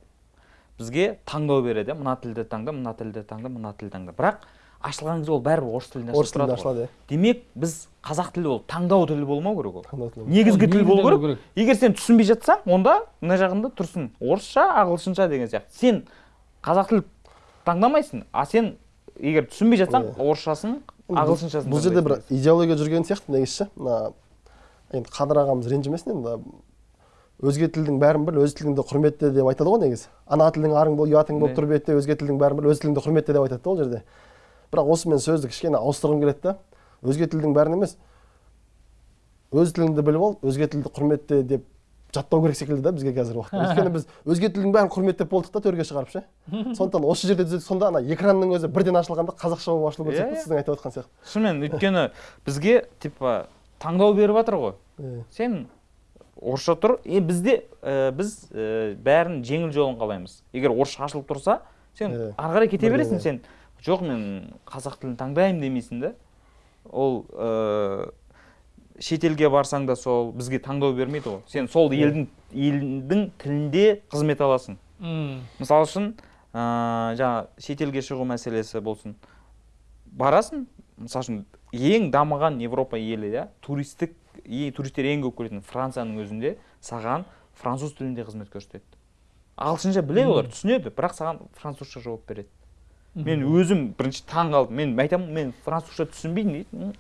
бізге таңдау береді. Иә мына тілді таңда мына тілді таңда мына тілді таңда. Бірақ ашылған кезде ол бәрібір орыс тілінде орыс тілінде ашылады иә. Демек біз қазақ тілі ол таңдау тілі болмау керек ол. Негізгі тіл болу керек. егер сен түсінбей жатсаң онда мына жағында тұрсын. Орысша ағылшынша деген сияқты. Сен қазақ тіл таңдамайсың а сен егер түсінбей жатсаң орысшасын ағылшыншасын бұл жерде бір идеология жүрген сияқты негізі ше. Мына енді қадыр ағамыз ренжімесін енді өзге тілдің бәрін біл өз тіліңді құрметте деп айтады ғой негізі. Ана тілің арың бол ұятың болып Иә. тұр бетте өзге тілдің бәрін біл өз тіліңді құрметте деп айтады да ол жерде. Бірақ осы мен сөзді кішкене ауыстырғым келеді да өзге тілдің бәрін емес. Өз тіліңді біліп ал өзге тілді құрметте деп жаттау керек секілді да бізге қазір уақытта өйткені *laughs* біз өзге тілдің бәрін құрметтеп болдық та төрге шығарып ше. Сондықтан осы жерде сонда ана экранның өзі бірден ашылғанда қазақша болып ашылу керек Иә, сияқты иә. сіздің айтып отқан сияқты. Шынымен өйткені бізге типа таңдау беріп жатыр ғой. Сен орысша тұр. Е бізде ә, біз ә, бәрін жеңіл жолын қалаймыз. Егер орысша ашылып тұрса сен ары қарай кете бересің сен жоқ мен қазақ тілін таңдаймын демейсің да. Ол ә, шетелге барсаң да сол бізге таңдау бермейді ғой. Сен сол елдің елдің тілінде қызмет аласың. М, мысалы үшін ыыы жаңа шетелге шығу мәселесі болсын. Барасың мысалы үшін ең дамыған европа елі иә туристік ең туристер ең көп келетін францияның өзінде саған француз тілінде қызмет көрсетеді. Ағылшынша біледі олар түсінеді бірақ саған французша жауап береді. Мен өзім бірінші таң қалдым мен айтамын мен французша түсінбеймін дейді. «М,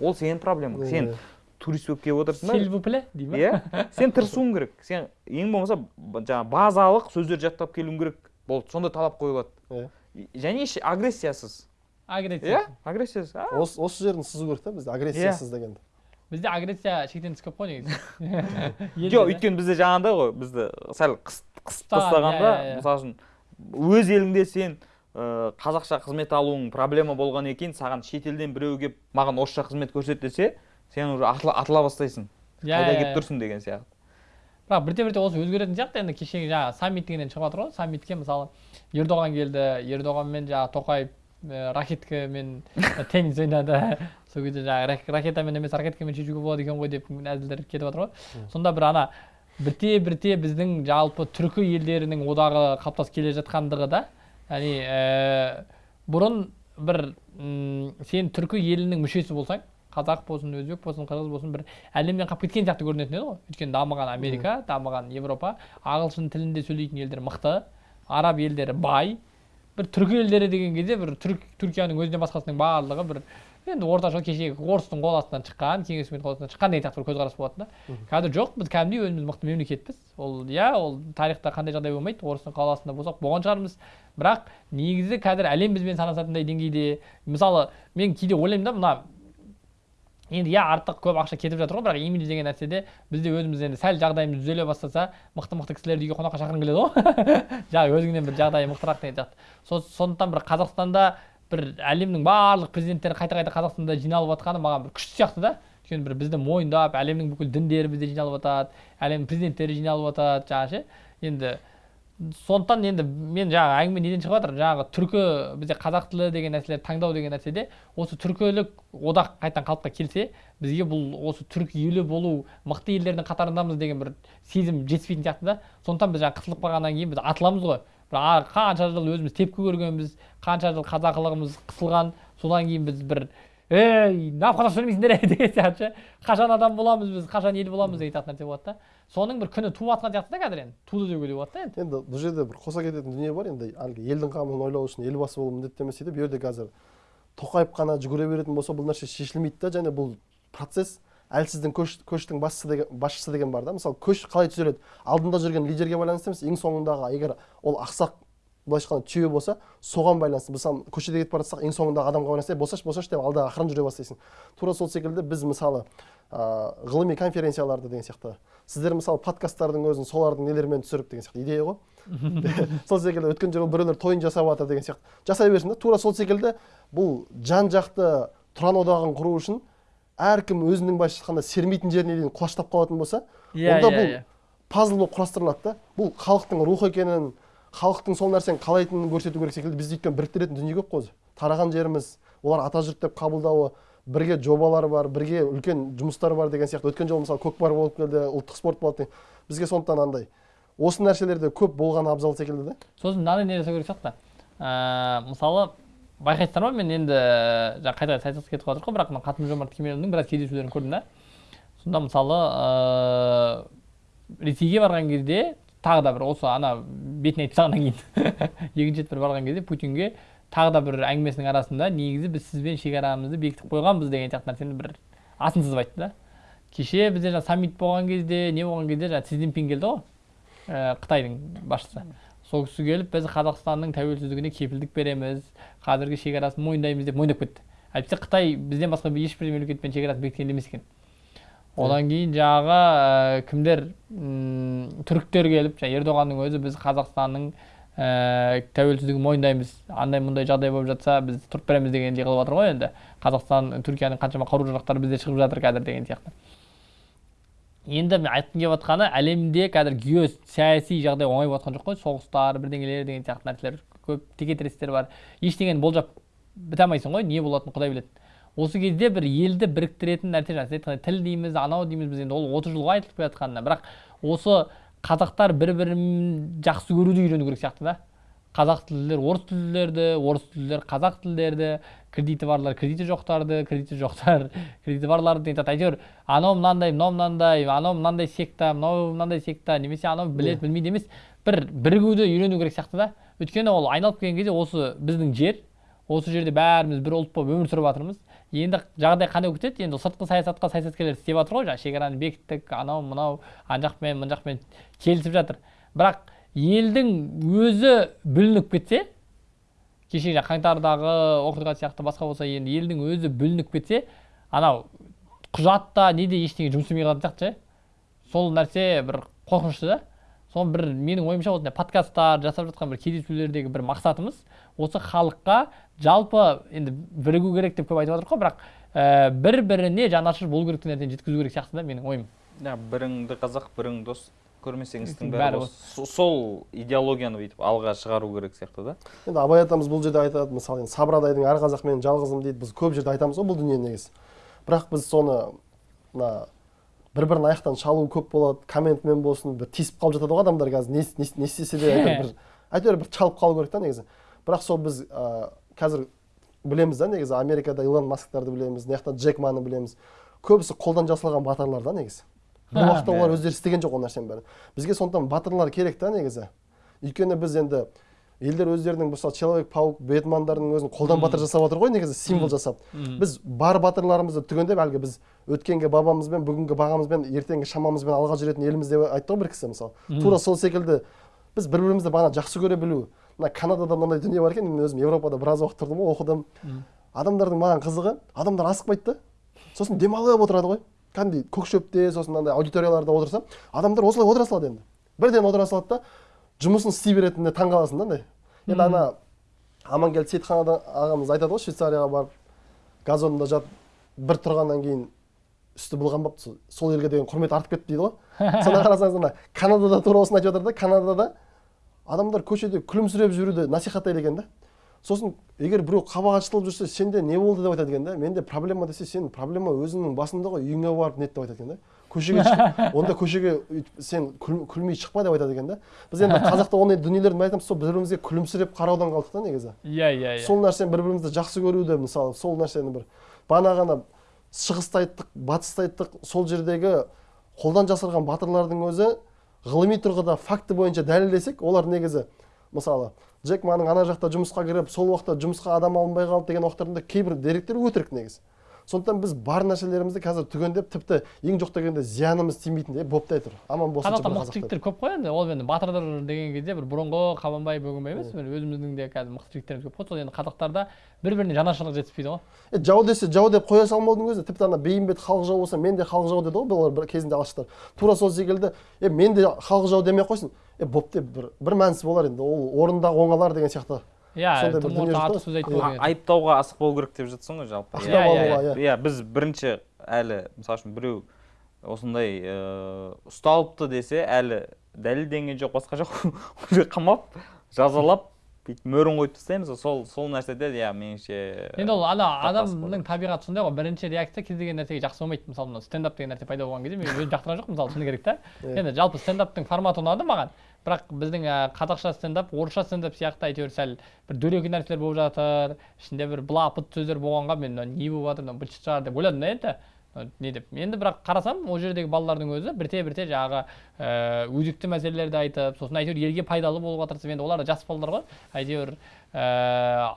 ол сенің проблемаң. Сен Иә. турист болып келіп отырсың сильвупле дей ма иә. Сен тырысуың керек. Сен ең болмаса жаңағы базалық сөздер жаттап келуің керек. Болды сондай талап қойылады. Иә. Және агрессиясыз. Агрессия. Иә агрессиясыз. Осы осы жерін сызу керек та бізде агрессиясыз дегенді. Бізде агрессия шектен тыс көп қой негізі. *laughs* Жоқ өйткені бізде жаңағыдай ғой бізді сәл қыс- қысып тастағанда иә, иә, иә. мысалы үшін өз еліңде сен қазақша қызмет алуың проблема болғаннан кейін саған шетелден біреу келіп маған орысша қызмет көрсет десе сен уже атыла, атыла бастайсың. Иә, қайда иә, келіп иә. тұрсың деген сияқты. Бірақ бірте бірте осы өзгеретін сияқты енді кешегі жаңағы саммит дегеннен шығып жатыр ғой. Саммитке мысалы ердоған келді ердоғанмен жаңағы тоқаев ә, ракеткамен *laughs* теннис ойнады. Сол кезде жаңағы рак- ракетамен емес ракеткамен шешуге болады екен ғой деп әзілдер кетіп жатыр ғой. Сонда бір ана бірте бірте біздің жалпы түркі елдерінің одағы қалыптасып келе жатқандығы да яғни ә, бұрын бір м, сен түркі елінің мүшесі болсаң қазақ болсын өзбек болсын қырғыз болсын бір әлемнен қалып кеткен сияқты көрінетін еді ғой. Өйткені дамыған америка дамыған европа ағылшын тілінде сөйлейтін елдер мықты араб елдері бай. бір түркі елдері деген кезде бір түрк түркияның өзінен басқасының барлығы бір енді орташа кешегі орыстың қол астынан шыққан кеңес үкіметінің қол астынан шыққан деген сияқты бір көзқарас болатын да. Қазір жоқ біз кәдімгідей өзіміз мықты мемлекетпіз. Ол иә ол тарихта қандай жағдай болмайды орыстың қол астында болсақ болған шығармыз. Бірақ негізі қазір әлем бізбен санасатындай деңгейде мысалы мен кейде ойлаймын да мына енді иә артық көп ақша кетіп жатыр ғой бірақ имидж деген нәрседе бізде өзіміз енді сәл жағдайымыз түзеле бастаса мықты мықты кісілерді үйге қонаққа шақырғың келеді ғой. *laughs* Жаңағы өзіңнен бір жағдайы мықтырақ деген сияқты. Со- сондықтан бір қазақстанда бір әлемнің барлық президенттері қайта қайта қазақстанда жиналып жатқаны маған бір күшті сияқты да. Өйткені бір бізді мойындап әлемнің бүкіл діндері бізде жиналып жатады әлемнің президенттері жиналып жатады жаңағы ше. Енді сондықтан енді мен жаңағы әңгіме неден шығып жатыр? Жаңағы түркі бізде қазақ тілі деген нәрселерді таңдау деген нәрседе осы түркілік одақ қайтадан қалыпқа келсе бізге бұл осы түрік елі болу мықты елдердің қатарындамыз деген бір сезім жетіспейтін сияқты да. Сондықтан біз жаңағы қысылып қалғаннан кейін біз атыламыз ғой. Қанша жыл өзіміз тепкі көргенбіз қанша жыл қазақылығымыз қысылған содан кейін біз бір ей неғып қазақша сөйлемейсіңдер ей *laughs* деген сияқты. Ше қашан адам боламыз біз қашан ел боламыз деген сияқты нәрсе болады да. Соның бір күні туып жатқан сияқты да қазір енді. Туды деуге де болады да енді. Енді бұл жерде бір қоса кететін дүние бар енді. Әлгі елдің қамын ойлау үшін елбасы болу міндетті емес дейді. Бұл жерде қазір тоқаев қана жүгіре беретін болса бұл нәрсе шешілмейді да. Және бұл процесс әлсіздің көш, көштің басшысы деген, басшысы деген бар да. Мысалы көш қалай түзеледі? Алдында жүрген лидерге байланысты емес ең соңындағы егер ол ақсақ былайша айтқанда түйе болса соған байланысты. Мысалы көшеде кетіп бара жатсақ ең соңындағы адамға байланысты «Ей, босашы босашы деп алда ақырын жүре бастайсың. Тура сол секілді біз мысалы ә, ғылыми конференцияларды деген сияқты сіздер мысалы подкасттардың өзін солардың нелерімен түсіріп деген сияқты идея ғой. *laughs* Сол секілді өткен жолы біреулер тойын жасап жатыр деген сияқты. Жасай берсін да. Тура сол секілді бұл жан жақты тұран одағын құру үшін әркім өзінің былайша айтқанда сермейтін жеріне дейін құлаштап қалатын болса Иә, онда иә, бұл иә. пазл болып құрастырылады да бұл халықтың рухы екенін халықтың сол нәрсені қалайтынын көрсету керек секілді. Бізде өйткені біріктіретін дүние көп қой өзі. тараған жеріміз олар ата жұрт деп қабылдауы бірге жобалар бар бірге үлкен жұмыстар бар деген сияқты. Өткен жолы мысалы көкпар болып келді ұлттық спорт болды бізге сондықтан андай. Осы нәрселерде көп болғаны абзал секілді да. Сосын мынандай не жасау керек сияқты? Ә, мысалы байқайсыздар ма мен енді жаңағы қайта саясатқа кетіп қалып жатыр ғой бірақ мына қасым жомарт кемелұлының біраз кездесулерін көрдім да. Сонда мысалы ә, ресейге барған кезде тағы да бір осы ана бетіне айтып тастағаннан кейін *laughs* екінші рет бір барған кезде путинге тағы да бір әңгімесінің арасында негізі біз сізбен шекарамызды бекітіп қойғанбыз деген сияқты нәрсені бір асын сызып айтты да. Кеше бізде жаңағы саммит болған кезде не болған кезде жаңағы си цзиньпин келді ғой ә, қытайдың басшысы. Сол кісі келіп біз қазақстанның тәуелсіздігіне кепілдік береміз. Қазіргі шекарасын мойындаймыз деп мойындап кетті. Әйтпесе қытай бізден басқа ешбір мемлекетпен шекарасын бекіткен емес екен одан кейін жаңағы ә, кімдер м, түріктер келіп жаңағы ердоғанның өзі біз қазақстанның ә, тәуелсіздігін мойындаймыз. Андай мұндай жағдай болып жатса біз тұрып береміз дегендей қылып жатыр ғой енді. Қазақстан түркияның қаншама қару жарақтары бізде шығып жатыр қазір деген сияқты. Енді мен айтқым келіп жатқаны әлемде қазір геосаяси жағдай оңай болып жоқ қой. Соғыстар бірдеңелер деген сияқты нәрселер көп текетірестер бар. Ештеңені болжап біте алмайсың ғой не болатынын құдай біледі. Осы кезде бір елді біріктіретін нәрсе жаңа сіз айтқандай тіл дейміз анау дейміз біз енді ол отыз жылға айтылып келе жатқанына бірақ осы қазақтар бір бірін жақсы көруді үйрену керек сияқты да. Қазақ тілділер орыс тілділерді орыс тілділер қазақ тілділерді кредиті барлар кредиті жоқтарды кредиті жоқтар кредиті барларды айтады әйтеуір анау мынандай мынау мынандай анау мынандай секта мынау мынандай секта немесе анау біледі білмейді емес бір бірігуді үйрену керек сияқты да өйткені ол айналып келген кезде осы біздің жер осы жерде бәріміз бір ұлт болып өмір сүріп жатырмыз енді жағдай қандай болып кетеді енді сыртқы саясатқа саясаткерлер істеп жатыр ғой жаңағы шекараны бекіттік анау мынау ана жақпен мына жақпен келісіп жатыр бірақ елдің өзі бүлініп кетсе кеше жаңағы қаңтардағы оқиға сияқты басқа болса енді елдің өзі бүлініп кетсе анау құжатта неде ештеңе жұмыс істемей қалатын сияқты ше сол нәрсе бір қорқынышты да. Соны бір менің ойымша осындай подкасттар жасап жатқан бір кездесулердегі бір мақсатымыз осы халыққа жалпы енді бірігу керек деп көп айтып жатырмық қой бірақ ә, бір біріне жанашыр болу керек деген нәрсені жеткізу керек сияқты да менің ойым иә біріңді қазақ бірің дос. Көрмесең істің бәрі сол идеологияны бүйтіп алға шығару керек сияқты да. Енді абай атамыз бұл жерде айтады мысалы енді сабырадайдың әр қазақ менің жалғызым дейді біз көп жерде айтамыз ғой бұл дүниені негізі. Бірақ біз соны мына бір бірін аяқтан шалу көп болады комментмен болсын бір тиісіп қалып жатады ғой адамдар қазір не, не, не істесе де әйтеуір бір *laughs* әйтеуір бір шалып қалу керек та негізі. Бірақ сол біз ә, қазір білеміз да негізі америкада илон масктарды білеміз мына жақта джек маны білеміз. Көбісі қолдан жасалған батырлар да негізі. Ха. уақытта олар өздері істеген жоқ ол нәрсенің бәрін бізге сондықтан батырлар керек та негізі өйткені біз енді елдер өздерінің мысалы человек паук бэтмендардың өзін қолдан батыр жасап отыр ғой негізі символ жасап біз бар батырларымызды түгендеп әлгі біз өткенге бабамызбен бүгінгі бағамызбен ертеңгі шамамызбен алға жүретін елміз деп айтты ғой бір кісі мысалы тура сол секілді біз бір бірімізді бағана жақсы көре білу мына канадада мынандай дүние бар екен мен өзім еуропада біраз уақыт тұрдым ғой оқыдым адамдардың маған қызығы адамдар асықпайды да сосын демалып отырады ғой кәдімгідей көк шөпте сосын мынандай аудиторияларда отырса адамдар осылай отыра салады енді. Бірден отыра салады да жұмысын істей беретініне таң қаласың да андай. Енді ана амангелді сейітхан ағамыз айтады ғой швейцарияға барып газонда жатып бір тұрғаннан кейін үсті былғанбапты сол- сол елге деген құрмет артып кетті дейді ғой. Сонда қарасаңыз ана канадада тура осыны айтып жатыр да канадада адамдар көшеде күлімсіреп жүруді насихаттайды екен да. Сосын егер біреу қабағы ашылып жүрсе сенде не болды? деп айтады екен да менде проблема десе сенің проблема өзіңнің басыңда ғой үйіңе барып нет деп айтады екен да. Көшеге *laughs* онда көшеге сен күл- күлмей шықпа деп айтады екен да. Біз енді қазақта ондай дүниелерді неге айтамыз сол бір бірімізге күлімсіреп қараудан қалдық та негізі. Иә иә иә. Сол нәрсені бір бірімізді жақсы көруді мысалы сол нәрсені бір бағана ғана шығысты айттық батысты айттық сол жердегі қолдан жасалған батырлардың өзі ғылыми тұрғыда факті бойынша дәлелдесек олар негізі мысалы джек маның ана жақта жұмысқа кіріп сол уақытта жұмысқа адам алынбай қалды деген уақыттарында кейбір деректер өтірік негізі. Сондықтан біз бар нәрселерімізді қазір түгендеп тіпті ең жоқ дегенде зиянымыз тимейтіндей боптай тұр. Аман болсыншы қазақта мықты жігіттер көп қой енді. Ол енді батырлар деген кезде бір бұрынғы қабанбай бөгенбай емес өзіміздің де қазір мықты жігіттеріміз көп қой. Сол енді қазақтарда бір біріне жанашырлық жетіспейді ғой. Е, жау десе жау деп қоя салмаудың өзі. Тіпті ана бейімбет халық жауы болса мен де халық жауы деді ғой бұлар бір кезінде алаштар тура сол секілді е мен де халық жауы демей ақ қойсын. Е боп деп бір бір мәнісі болар енді. Ол орындағы оңалар деген сияқты. Иә тым айтпау айыптауға асықпау керек деп жатсың ғой жалпы. Ақтап Иә, иә, иә. иә біз бірінші әлі мысалы үшін біреу осындай ыыы ұсталыпты десе әлі дәлелденген жоқ басқа жоқ. *laughs* Уже қамап жазалап бүйтіп мөрін қойып тастаймыз. Ғой сол сол нәрседе иә меніңше енді ол ана адамның табиғаты сондай ғой. Бірінші реакция кез келген нәрсеге жақсы болмайды. Мысалы мына стендап деген нәрсе пайда болған кезде мен өзім жақтырған жоқпын мысалы шыны керек та енді жалпы стендаптың форматы ұнады маған. Бірақ біздің ә, қазақша стендап орысша стендап сияқты әйтеуір сәл бір дөрекі нәрселер болып жатыр ішінде бір былапыт сөздер болғанға мен мынау не болып жатыр мынау быт шығар деп ойладым да енді. Не деп. Енді бірақ қарасам ол жердегі балалардың өзі бірте бірте жаңағы ә, өзекті мәселелерді айтып сосын әйтеуір елге пайдалы болуға тырысып енді олар да жас балалар ғой. Әйтеуір ә,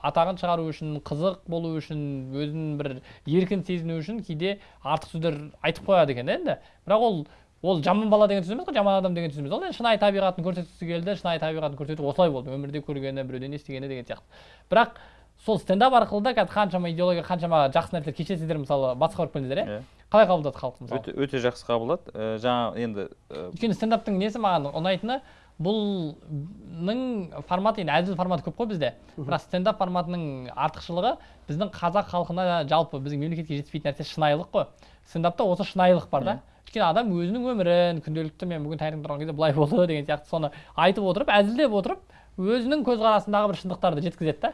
атағын шығару үшін қызық болу үшін өзін бір еркін сезіну үшін кейде артық сөздер айтып қояды екен енді. Бірақ ол ол жаман бала деген сөз емес қой жаман адам деген сөз емес. ол енді шынайы табиғатын көрсеткісі келді шынайы табиғатын көрсету осылай болды. өмірде көргені біреуден естігені деген сияқты. Бірақ сол стендап арқылы да қазір қаншама идеология қаншама жақсы нәрселер кешесіздер мысалы батысқа барып келдіңіздер иә? Иә. қалай қабылдады халық мысалы? Өте өте жақсы қабылдады. Ә, жаңа енді ә, өйткені стендаптың несі маған ұнайтыны бұлның форматы енді әзіл форматы көп қой бізде. Бірақ стендап форматының артықшылығы біздің қазақ халқына жалпы біздің мемлекетке жетіспейтін нәрсе шынайылық қой. Стендапта осы шынайылық бар да. Өйткені адам өзінің өмірін күнделікті мен бүгін таңертең тұрған кезде былай болды деген сияқты соны айтып отырып әзілдеп отырып өзінің көзқарасындағы бір шындықтарды жеткізеді да.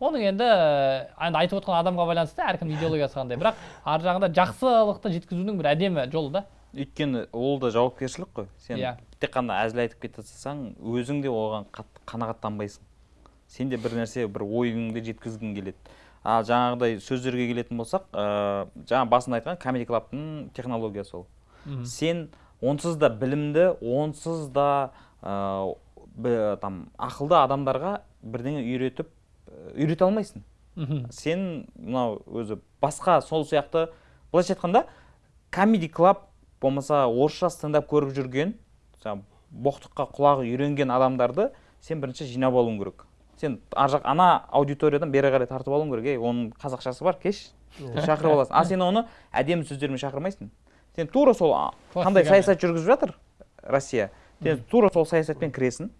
Оның енді енді айтып отқан адамға байланысты әркімнің идеологиясы қандай бірақ ар жағында жақсылықты жеткізудің бір әдемі жолы да. Өйткені ол да жауапкершілік қой. Сен Иә. тек қана әзіл айтып кете салсаң өзің де оған қат- қанағаттанбайсың. Сенде бір нәрсе бір ойыңды жеткізгің келеді. Ал жаңағыдай сөздерге келетін болсақ ә, жаңа басында айтқан комеди клабтың технологиясы ол. Сен онсыз да білімді онсыз да ә, там ақылды адамдарға бірдеңе үйретіп үйрете алмайсың. Мхм. сен мынау өзі басқа сол сияқты былайша айтқанда комеди клаб болмаса орысша стендап көріп жүрген жаңағы боқтыққа құлағы үйренген адамдарды сен бірінші жинап алуың керек. Сен ар жақ ана аудиториядан бері қарай тартып алуың керек. Ей оның қазақшасы бар кеш шақырып аласың. А сен оны әдемі сөздермен шақырмайсың. Сен тура сол а, қандай саясат жүргізіп жатыр россия? Сен тура сол саясатпен кіресің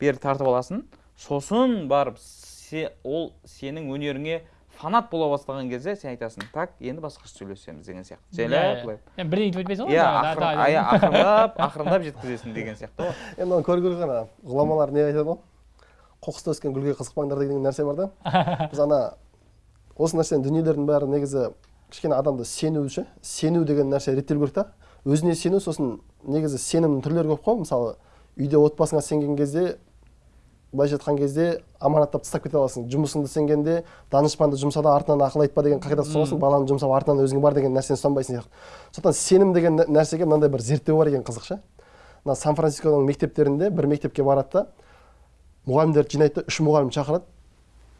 бері тартып аласың. Сосын барып се, ол сенің өнеріңе фанат бола бастаған кезде сен айтасың так енді басқаша сөйлесеміз деген сияқты. Жайлап иә. былай. Енді бірден өйтіп айтпайсың ғой иә ақырындап ақырындап жеткізесің деген сияқты ғой. Енді оны көру керек ана ғұламалар не айтады ғой? Қоқыста өскен гүлге қызықпаңдар деген нәрсе бар да. *laughs* Біз ана осы нәрсенің дүниелердің бәрі негізі кішкене адамды сену ше. Сену деген нәрсе реттелу керек та. Өзіне сену сосын негізі сенімнің түрлері көп қой. Мысалы үйде отбасыңа сенген кезде былайша айтқан кезде аманаттап тастап кете аласың. Жұмысыңды сенгенде данышпанды жұмса да артынан ақыл айтпа деген қағидат ұстанасың баланы жұмсап артынан өзіңе бар деген нәрсені ұстанбайсың сияқты. Сондықтан сенім деген нә- нәрсеге мынандай бір зерттеу бар екен қызық ше. Мына сан францисконың мектептерінде бір мектепке барады да мұғалімдерді жинайды да үш мұғалім шақырады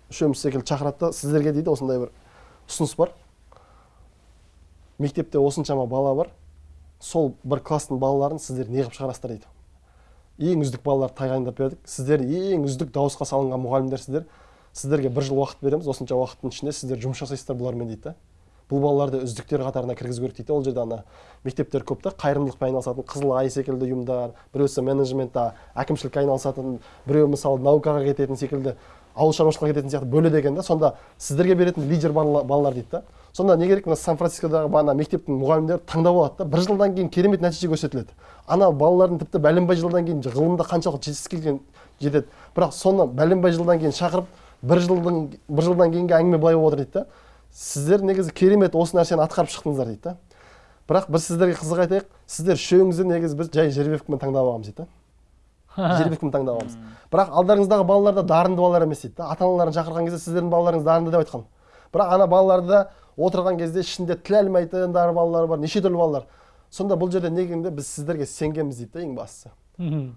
үшеуміз секілді шақырады да сіздерге дейді осындай бір ұсыныс бар. Мектепте осыншама бала бар. Сол бір класстың балаларын сіздер неғып шығарасыздар дейді. Ең үздік балаларды тағайындап бердік. Сіздер ең үздік дауысқа салынған мұғалімдерсіздер. Сіздерге бір жыл уақыт береміз. Осынша уақыттың ішінде сіздер жұмыс жасайсыздар бұлармен дейді да. Бұл балаларды үздіктер қатарына кіргізу керек дейді. Ол жерде ана мектептер көп та. Қайырымдылықпен айналысатын қызыл ай секілді ұйымдар біреусі менеджментта әкімшілікке айналысатын біреу мысалы наукаға кететін секілді ауыл шаруашылығына кететін сияқты бөледі екен да. Сонда сіздерге беретін лидер бала- балалар дейді да. Сонда не керек мына сан францискодағы ана мектептің мұғалімдері таңдап алады да бір жылдан кейін керемет нәтиже көрсетіледі. Ана балалардың тіпті бәленбай жылдан кейін ғылымда қаншалықты жетістікке жетеді. Бірақ соны бәленбай жылдан кейін шақырып бір жылдың бір жылдан кейінгі әңгіме былай болып отыр дейді да. Сіздер негізі керемет осы нәрсені атқарып шықтыңыздар дейді да. Бірақ біз сіздерге қызық айтайық сіздер үшеуіңізді негізі біз жай жеребевкамен таңдап алғанбыз дейді да. Жеребевкамен таңдап алғанбыз бірақ алдарыңыздағы балалар да дарынды балалар емес дейді да. Ата аналарын шақырған кезде сіздердің балаларыңыз дарынды деп айтқан. Бірақ ана балаларда отырған кезде ішінде тіл алмайтындар балалар бар неше түрлі балалар. Сонда бұл жерде негізінде біз сіздерге сенгенбіз дейді да ең бастысы.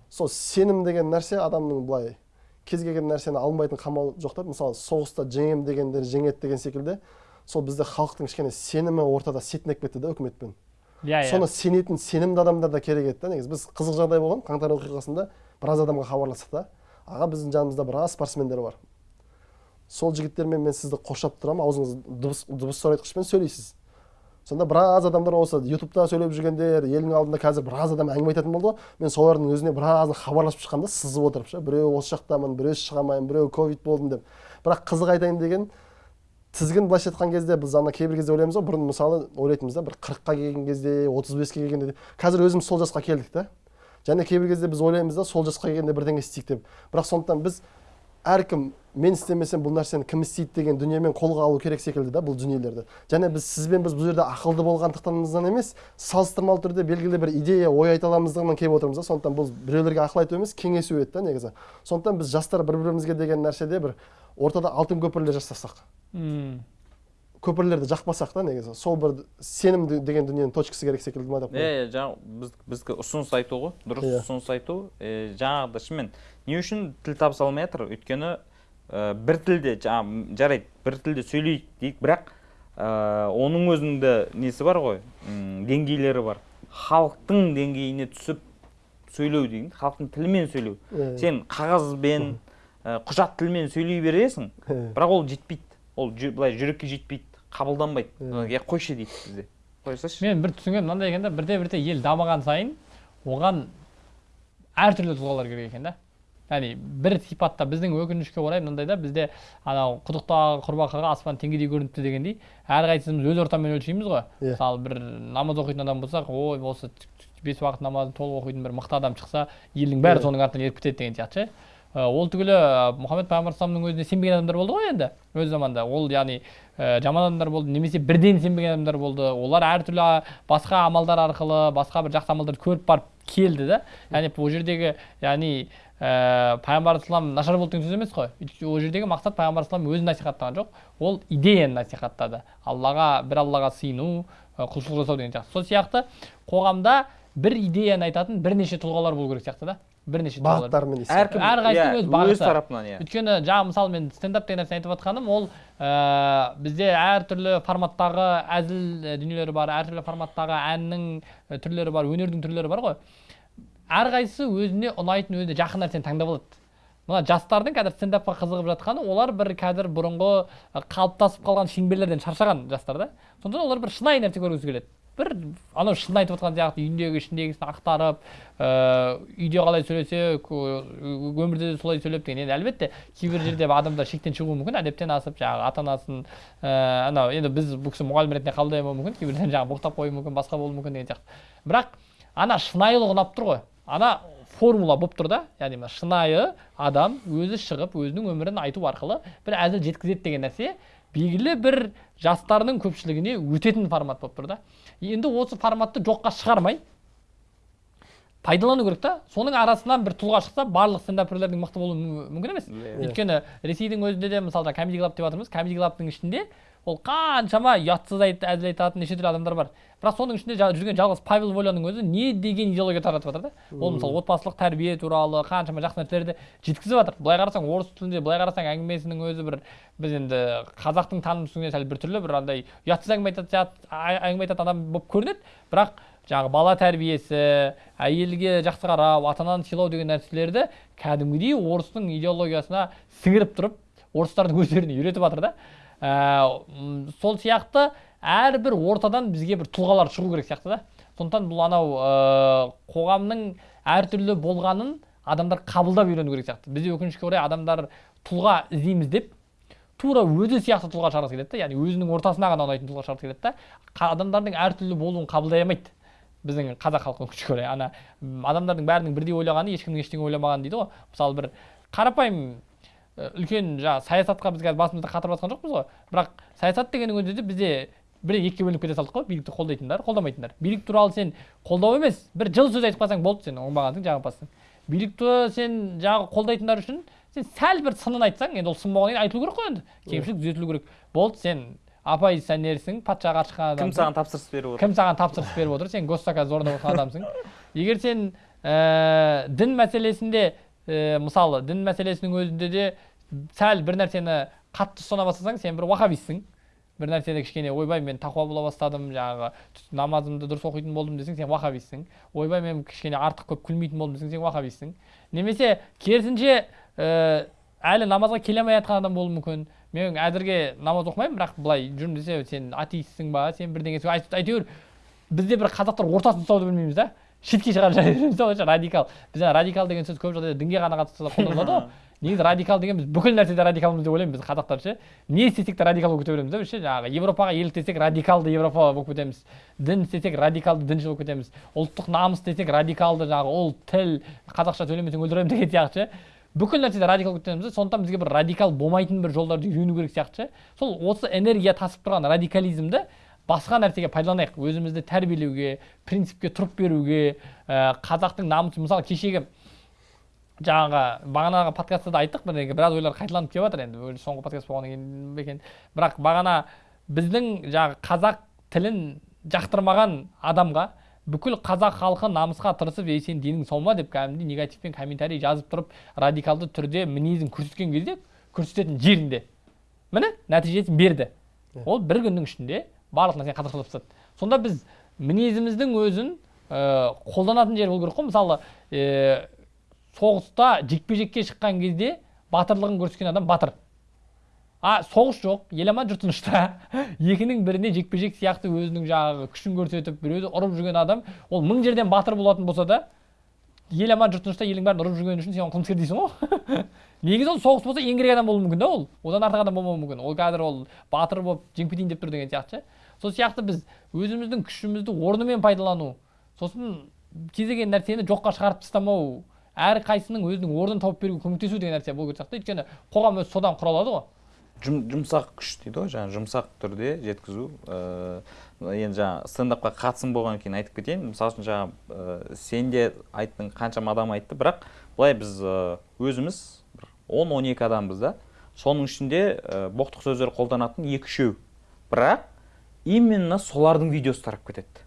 Сол сенім деген нәрсе адамның былай кез келген нәрсені алмайтын қамал жоқ та мысалы соғыста жеңем дегендер жеңеді деген секілді. Сол бізде халықтың кішкене сенімі ортада сетінеп кетті да үкіметпен. Иә иә. Соны сенетін сенімді адамдар да керек еді да негізі. Біз қызық жағдай болған қаңтар оқиғасында біраз адамға хабарластық та. Аға біздің жанымызда біраз спортсмендер бар. Сол жігіттермен мен сізді қоршап тұрамын аузыңыз дыбыс дыбыс зорайтқышпен сөйлейсіз. Сонда біраз адамдар осы ютубта сөйлеп жүргендер елдің алдында қазір біраз адам әңгіме айтатын болды ғой. Мен солардың өзіне біразын хабарласып шыққам да сызып отырып ше біреу осы жақтамын біреу шыға алмаймын біреу ковид болдым деп. Бірақ қызық айтайын деген тізгін былайша айтқан кезде біз ана кейбір кезде ойлаймыз ғой бұрын мысалы ойлайтынбыз да бір қырыққа келген кезде отыз беске келгенде де. қазір өзіміз сол жасқа келдік та. Және кейбір кезде біз ойлаймыз да сол жасқа келгенде бірдеңе істейік деп. Бірақ сондықтан біз әркім мен істемесем бұл нәрсені кім істейді деген дүниемен қолға алу керек секілді да бұл дүниелерді. Және біз сізбен біз бұл жерде ақылды болғандықтанымыздан емес салыстырмалы түрде белгілі бір идея ой айта аламыздығынан келіп отырмыз да. Сондықтан бұл біреулерге ақыл айту емес кеңесу еді да негізі. Сондықтан біз жастар бір бірімізге деген нәрседе бір ортада алтын көпірлер жасасақ. Көпірлерді жақпасақ та негізі сол бір сенім деген дүниенің точкасы керек секілді ма деп иә иә жаңа біз біздікі ұсыныс айту ғой дұрыс Иә. ұсыныс айту. Е, жаңағыда шынымен не үшін тіл табыса алмай жатыр? Өйткені ә, бір тілде жаңа м, жарайды бір тілде сөйлейік дейік бірақ ә, оның өзінде несі бар ғой? Деңгейлері бар. Халықтың деңгейіне түсіп сөйлеу деген халықтың тілімен сөйлеу. Сен қағазбен ә, құжат тілмен сөйлей бересің бірақ ол жетпейді. Ол былай жүрекке жетпейді. Қабылданбайды Иә. е қойшы дейді бізде қоя салшы мен бір түсінгенім мынандай екен да бірте бірте ел дамыған сайын оған әртүрлі тұлғалар керек екен да яғни бір сипатта біздің өкінішке орай мынандай да бізде анау құдықтағы құрбақаға аспан теңгедей көрініпті дегендей әрқайсымыз өз ортамен өлшейміз ғой Иә. мысалы бір намаз оқитын адам болсақ ой осы бес уақыт намазын толық оқитын бір мықты адам шықса елдің бәрі Иә. соның артынан еріп кетеді деген сияқты ше ол түгілі мұхаммед пайғамбар өзіне сенбеген адамдар болды ғой енді өз заманда. Ол яғни ә, жаман адамдар болды немесе бірден сенбеген адамдар болды. Олар әртүрлі басқа амалдар арқылы басқа бір жақсы амалдарды көріп барып келді да. Яғни бұл жердегі яғни ә, пайғамбар ислам нашар болды деген сөз емес қой. Ол жердегі мақсат пайғамбар ислам өзін насихаттаған жоқ. Ол идеяны насихаттады. Аллаға бір аллаға сыйыну құлшылық жасау деген сияқты. Сол сияқты қоғамда бір идеяны айтатын бірнеше тұлғалар болу керек сияқты да. Бірнеше бағыттарымен әркім әрқайсысының иә, өз бағыты. өз тарапынан иә. Өйткені жаңағы мысалы мен стендап деген нәрсені айтып жатқаным ол ә, бізде әртүрлі форматтағы әзіл ә, дүниелер бар әртүрлі форматтағы әннің ә, түрлері бар өнердің түрлері бар ғой. Әрқайсысы өзіне ұнайтын өзіне жақын нәрсені таңдап алады. Мына жастардың қазір стендапқа қызығып жатқаны олар бір қазір бұрынғы қалыптасып қалған шеңберлерден шаршаған жастар да. Сондықтан олар бір шынайы нәрсе көргісі келеді. Бір анау шын айтып отқан сияқты үйіндегі ішіндегісін ақтарып ә, үйде қалай сөйлесе өмірде де солай сөйлеп деген. енді әлбетте кейбір жерде адамдар шектен шығуы мүмкін әдептен асып жаңағы ата анасын ә, анау енді біз бұл кісі мұғалім ретінде қабылдай алмауы мүмкін кейбірден жаңағы боқтап қоюы мүмкін басқа болуы мүмкін деген сияқты. Бірақ ана шынайылық ұнап тұр ғой. Ана формула болып тұр да яғни мына шынайы адам өзі шығып өзінің өмірін айту арқылы бір әзіл жеткізеді деген нәрсе белгілі бір жастардың көпшілігіне өтетін формат болып тұр да. Енді осы форматты жоққа шығармай пайдалану керек та. Соның арасынан бір тұлға шықса барлық стендаперлердің мықты болуы мү- мүмкін емес. Иә. өйткені ресейдің өзінде де мысалы комеди клаб деп жатырмыз комеди клабтың ішінде ол қаншама ұятсыз айт, әзіл айтатын неше түрлі адамдар бар. Бірақ соның ішінде жүрген жалғыз павел воляның өзі не деген идеология таратып жатыр да? Ол мысалы отбасылық тәрбие туралы қаншама жақсы нәрселерді жеткізіп жатыр. Былай қарасаң орыс тілінде былай қарасаң әңгімесінің өзі бір біз енді қазақтың таным түсінігінен сәл біртүрлі бір андай ұятсыз әңгіме әңгіме айтатын адам болып көрінеді. Бірақ жаңағы бала тәрбиесі әйелге жақсы қарау ата ананы сыйлау деген нәрселерді кәдімгідей орыстың идеологиясына сіңіріп тұрып орыстардың өздеріне үйретіп жатыр да. Ә, сол сияқты әрбір ортадан бізге бір тұлғалар шығу керек сияқты да. Сондықтан бұл анау ә, қоғамның әртүрлі болғанын адамдар қабылдап үйрену керек сияқты. Бізде өкінішке орай адамдар тұлға іздейміз деп тура өзі сияқты тұлға шығарғысы келеді да. Яғни өзінің ортасына ғана ұнайтын тұлға шығарғысы келеді да. Адамдардың әртүрлі болуын қабылдай алмайды біздің қазақ халқы өкінішке орай ана адамдардың бәрінің бірдей ойлағаны ешкімнің ештеңе ойламағаны дейді ғой. Мысалы бір қарапайым үлкен жаңағы саясатқа біз қазір басымызды қатырып жатқан жоқпыз ғой. Бірақ саясат дегеннің өзінде де бізде бір екіге бөлініп кете салдық қой билікті қолдайтындар қолдамайтындар. Билік туралы сен қолдау емес бір жылы сөз айтып қалсаң болды сен оңбағансың жағымпазсың билікті сен жаңағы қолдайтындар үшін сен сәл бір сынын айтсаң енді ол сын болғаннан кейін айтылу керек қой енді. Кемшілік түзетілу керек. Болды сен оппозиционерсің патшаға қарсы шыққан кім адамсың. саған тапсырыс беріп отыр? Кім саған тапсырыс беріп отыр? Сен госзаказ орындап отырған адамсың. *laughs* Егер сен ә, дін мәселесінде ә, мысалы дін мәселесінің өзінде де сәл бір нәрсені қатты ұстана бастасаң сен бір уахабистсің бір нәрседе кішкене ойбай мен тақуа бола бастадым жаңағы намазымды дұрыс оқитын болдым десең сен уахабистсің ойбай мен кішкене артық көп күлмейтін болдым десең сен уахабистсің немесе керісінше ә, әлі намазға келе алмай жатқан адам болуы мүмкін. Мен әзірге намаз оқымаймын бірақ былай жүрмін десе сен атеистсің ба сен бірдеңе әйт- әйтеуір бізде бір қазақтар ортасын ұстауды білмейміз да. Шетке шығарып ойша радикал біз радикал деген сөз көп жағдайда дінге ғана қатысты қолданылады ғой негізі радикал деген біз бүкіл нәрседе радикалмыз деп ойлаймын біз қазақтар ше не істесек те радикал болып кете береміз да біз ше жаңағы европаға еліктесек радикалды европа болып кетеміз дін істесек радикалды діншіл болып кетеміз ұлттық намыс десек радикалды жаңағы ұлт тіл қазақша сөйлемесең өлтіремін деген сияқты ше бүкіл нәрседе радикал болып кетеміз да сондықтан бізге бір радикал болмайтын бір жолдарды үйрену керек сияқты ше сол осы энергия тасып тұрған радикализмді басқа нәрсеге пайдаланайық. Өзімізді тәрбиелеуге принципке тұрып беруге ә, қазақтың намысы мысалы кешегі жаңағы бағанағы подкастта да айттық бір біраз ойлар қайталанып келіп жатыр енді. Соңғы подкаст болғаннан кейін екен. Бірақ бағана біздің жаңағы қазақ тілін жақтырмаған адамға бүкіл қазақ халқы намысқа тырысып ей сен денің сау ма? деп кәдімгідей негативпен комментарий жазып тұрып радикалды түрде мінезін көрсеткен кезде көрсететін жерінде. Міне нәтижесін берді. Ол бір күннің ішінде барлық нәрсені қазақшалап тастады. Сонда біз мінезіміздің өзін ә, қолданатын жер болу керек қой. Мысалы ә, соғыста жекпе жекке шыққан кезде батырлығын көрсеткен адам батыр. А соғыс жоқ ел аман жұрт тынышта. *laughs* Екінің біріне жекпе жек сияқты өзінің жаңағы күшін көрсетіп біреуді ұрып жүрген адам ол мың жерден батыр болатын болса да ел аман жұрт тынышта елдің бәрін ұрып жүргені үшін сен оған қылмыскер дейсің ғой. *laughs* Негізі ол соғыс болса ең керек адам болуы мүмкін да ол. Одан артық адам болмауы мүмкін. Ол қазір ол батыр болып жеңіп кетейін деп тұр деген сияқты ше. Сол сияқты біз өзіміздің күшімізді орнымен пайдалану сосын кез келген нәрсені жоққа шығарып тастамау әрқайсының өзінің орнын тауып беруге көмектесу деген нәрсе болу керек сияқты өйткені қоғам өзі содан құралады ғой. Жұм- жұмсақ күш дейді ғой жаңағы жұмсақ түрде жеткізу. Ыыы енді жаңағы стендапқа қатысым болғаннан кейін айтып кетейін. Мысалы үшін жаңағы ыыы сен де айттың қаншама адам айтты. Бірақ былай біз өзіміз бір он он екі адамбыз да соның ішінде ы, боқтық сөздер қолданатын екі үшеу. Бірақ именно солардың видеосы тарап кетеді.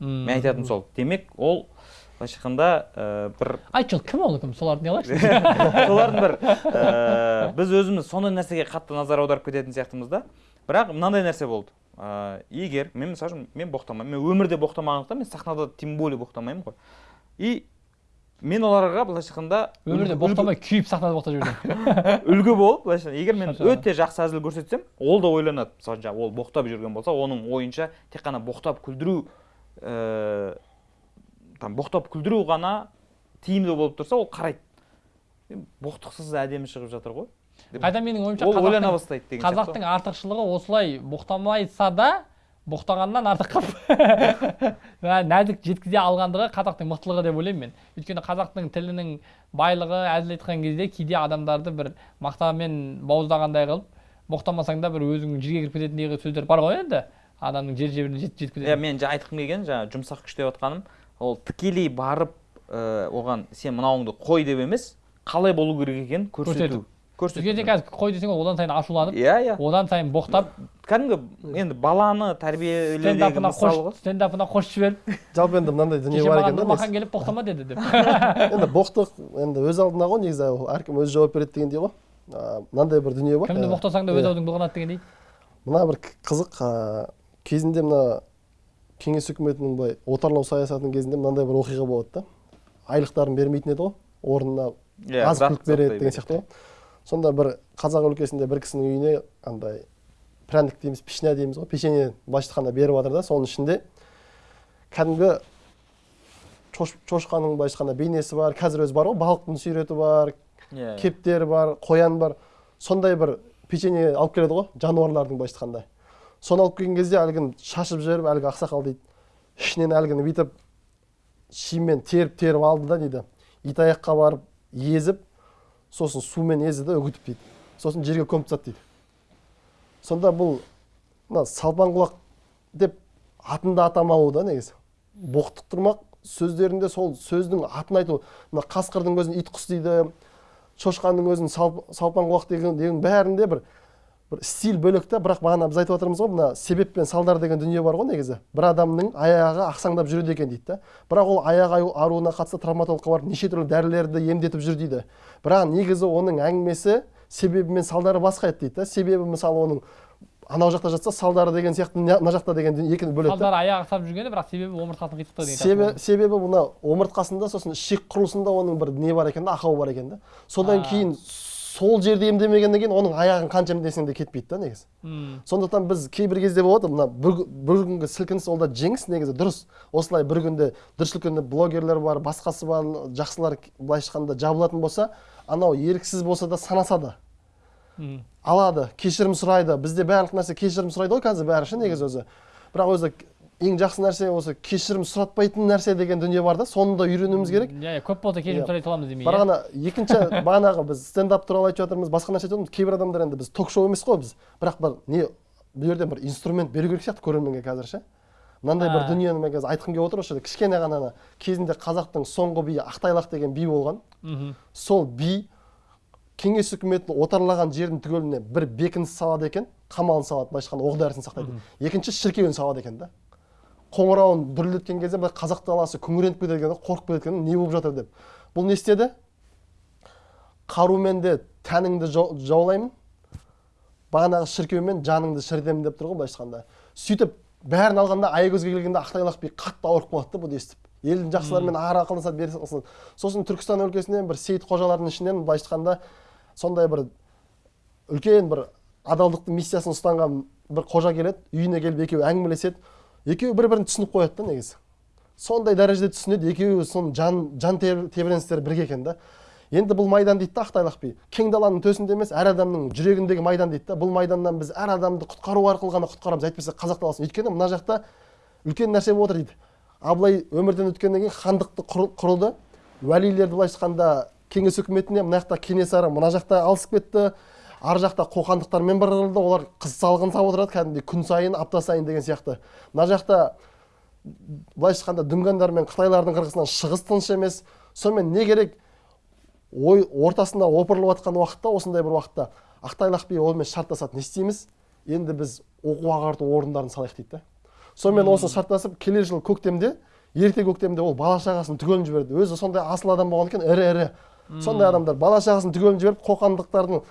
Мен айтатыным сол. Демек ол былайша айтқанда ы, бір айтшы кім ол кім соларды не қылайықшы *laughs* солардың бір ііі біз өзіміз сондай нәрсеге қатты назар аударып кететін сияқтымыз да. Бірақ мынандай нәрсе болды. Ыыы егер мен мысалы үшін мен боқтамаймын. Мен өмірде боқтамағандықтан мен сахнада тем более боқтамаймын ғой. И мен оларға былайша айтқанда өмірде боқтамай күйіп сахнада боқтап жүрдім *laughs* үлгі болып былайша егер мен өте жақсы әзіл көрсетсем ол да ойланады. Мысалы жаңағы ол боқтап жүрген болса оның ойынша тек қана боқтап күлдіру ііі там боқтап күлдіру ғана тиімді болып тұрса ол қарайды. «Е, боқтықсыз әдемі шығып жатыр ғой. Қайта менің ойымша ол ойлана бастайды деген қазақтың артықшылығы осылай боқтамайса да боқтағаннан артық қылып *laughs* нәзік жеткізе алғандығы қазақтың мықтылығы деп ойлаймын мен. Өйткені қазақтың тілінің байлығы әзіл айтқан кезде кейде адамдарды бір мақтамен бауыздағандай қылып боқтамасаң да бір өзің жерге кіріп кететіндей сөздер бар ғой енді. Адамның жер жебіріне жет- жетіп иә мен жаңа айтқым келгені жаңағы жұмсақ күш деп жатқаным ол тікелей барып ә, оған сен мынауыңды қой деп емес қалай болу керек екенін көрсету. Көрсету. қазір қой десең ол одан сайын ашуланып иә иә. одан сайын боқтап кәдімгі енді баланы тәрбиелеудегі стендапына ғой. қосып жіберіп. Жалпы енді мынандай дүние бар екен да нұрмахан келіп боқтама деді деп. *laughs* Енді боқтық енді өз алдына ғой негізі ол әркім өзі жауап береді дегендей ғой. Мынандай бір дүние бар. Кімді ә, боқтасаң да өз аузың былғанады дегендей. Мына бір қызық кезінде мына кеңес үкіметінің былай отарлау саясатының кезінде мынандай бір оқиға болады да. Айлықтарын бермейтін еді ғой орнына иә азық түлік береді деген сияқты ғой. Сонда бір қазақ өлкесінде бір кісінің үйіне андай пряник дейміз пешня дейміз ғой. Печенье былайша айтқанда беріп жатыр да соның ішінде. Кәдімгі шош, шошқаның былайша айтқанда бейнесі бар қазір өзі бар ғой балықтың суреті бар иә кептер бар қоян бар. Сондай бір печенье алып келеді ғой жануарлардың былайша айтқанда соны алып келген кезде әлгіні шашып жіберіп әлгі ақсақал дейді ішінен әлгіні бүйтіп шимен теріп теріп алды да дейді. Итаяққа барып езіп сосын сумен езді да үгітіп дейді. Сосын жерге көміп тастады дейді. Сонда бұл мына салпан құлақ деп атын да атамауы да негізі. Боқтықтырмақ сөздерінде сол сөздің атын айту мына қасқырдың өзін ит құс дейді шошқаның өзін салп, салпан құлақ деген, деген бәрінде бір бір стиль бөлек та бірақ бағана біз айтып жатырмыз ғой мына себеп пен салдар деген дүние бар ғой негізі. Бір адамның аяғы ақсаңдап жүреді екен дейді да. Бірақ ол аяқ ауруына қатысты травматологқа барып неше түрлі дәрілерді емдетіп жүр дейді. Бірақ негізі оның әңгімесі себебі мен салдары басқа еді дейді да. Себебі мысалы оның анау жақта жатса салдары деген сияқты мына жақта деген екіні бөледі да салдары аяқ ақсап жүргені бірақ себебі омыртқасын қитықтау деген себебі, себебі мына омыртқасында сосын ішек құрылысында оның бір не бар екен да ақау бар екен да. Содан кейін сол жерде емдемегеннен кейін оның аяғын қанша емдесең де кетпейді да негізі. М. сондықтан біз кейбір кезде болады мына бір, бір күнгі сілкініс ол да жеңіс негізі дұрыс. Осылай бір күнде дүрсіл күнде блогерлер бар басқасы бар жақсылар былайша айтқанда жабылатын болса анау еріксіз болса да санаса да алады кешірім сұрайды. Бізде барлық нәрсе кешірім сұрайды ғой қазір бәрі ше негізі өзі. Бірақ өзі ең жақсы нәрсе осы кешірім сұратпайтын нәрсе деген дүние бар да соны да үйренуіміз керек. Иә көп болса кешірім Иә. сұрай саламыз демей бірақ иә. ана екінші *laughs* бағанағы біз стендап туралы айтып жатырмыз басқа нәрсе айтып жатырмыз кейбір адамдар енді біз ток шоу емес қой біз. Бірақ бір не бұл жерден бір инструмент беру керек сияқты көрерменге қазір ше. Мынандай бір А. дүниені мен қазір айтқым келіп отыр осы жерде кішкене ғана ана кезінде қазақтың соңғы биі ақтайлақ деген би болған. Сол би кеңес үкіметін отарлаған жердің түгеліне бір бекініс салады екен қамалын салады былайша айтқанда оқ дәрісін сақтайды. Екінші шіркеуін салады екен да. Қоңырауын дүрілдеткен кезде былай қазақ даласы күңіреніп кетеді екен қорқып кетеді екен не болып жатыр деп. Бұл не істеді? Қарумен де тәніңді жау- жаулаймын бағанағы шіркеумен жаныңды шірітемін деп тұр ғой былайша айтқанда. Сөйтіп бәрін алғанда аягөзге келгенде ақтайлақ би қатты ауырып қалады да бұны естіп елдің жақсыларымен ары ақылдасады бері ақылдасады сосын түркістан өлкесінен бір сейіт қожалардың ішінен былайша айтқанда сондай бір үлкен бір адалдықтың миссиясын ұстанған бір қожа келеді үйіне келіп екеуі әңгімелеседі. Екеуі бір бірін түсініп қояды да негізі. Сондай дәрежеде түсінеді екеуі соның жан жан теб- тебіреністері бірге екен да. Енді бұл майдан дейді да ақтайлақ би. Кең даланың төсінде емес әр адамның жүрегіндегі майдан дейді да бұл майданнан біз әр адамды құтқару арқылы ғана құтқарамыз. Әйтпесе қазақ даласын. Өйткені мына жақта үлкен нәрсе болып отыр дейді. Абылай өмірден өткеннен кейін хандықты құры- құрылды уәлилерді былайша айтқанда кеңес үкіметіне мына жақта кенесары мына жақта алысып кетті. Ар жақта қоқандықтармен бір қырылды олар қыз салғын салып отырады кәдімгідей. Күн сайын апта сайын деген сияқты. Мына жақта былайша айтқанда дүнгандар мен қытайлардың қырғысынан шығыс тыныш емес. Сонымен не керек? Ой ортасында опырылып жатқан уақытта осындай бір уақытта ақтайлақ би онымен шарттасады. Не істейміз? Енді біз оқу ағарту орындарын салайық дейді да. Сонымен осыны шарттасып келер жылы көктемде ерте көктемде ол бала шағасын түгелін жіберді. Өзі сондай асыл адам болған екен ірі ірі сондай адамдар бала шағасын түгелін жіберіп қоқандықтардың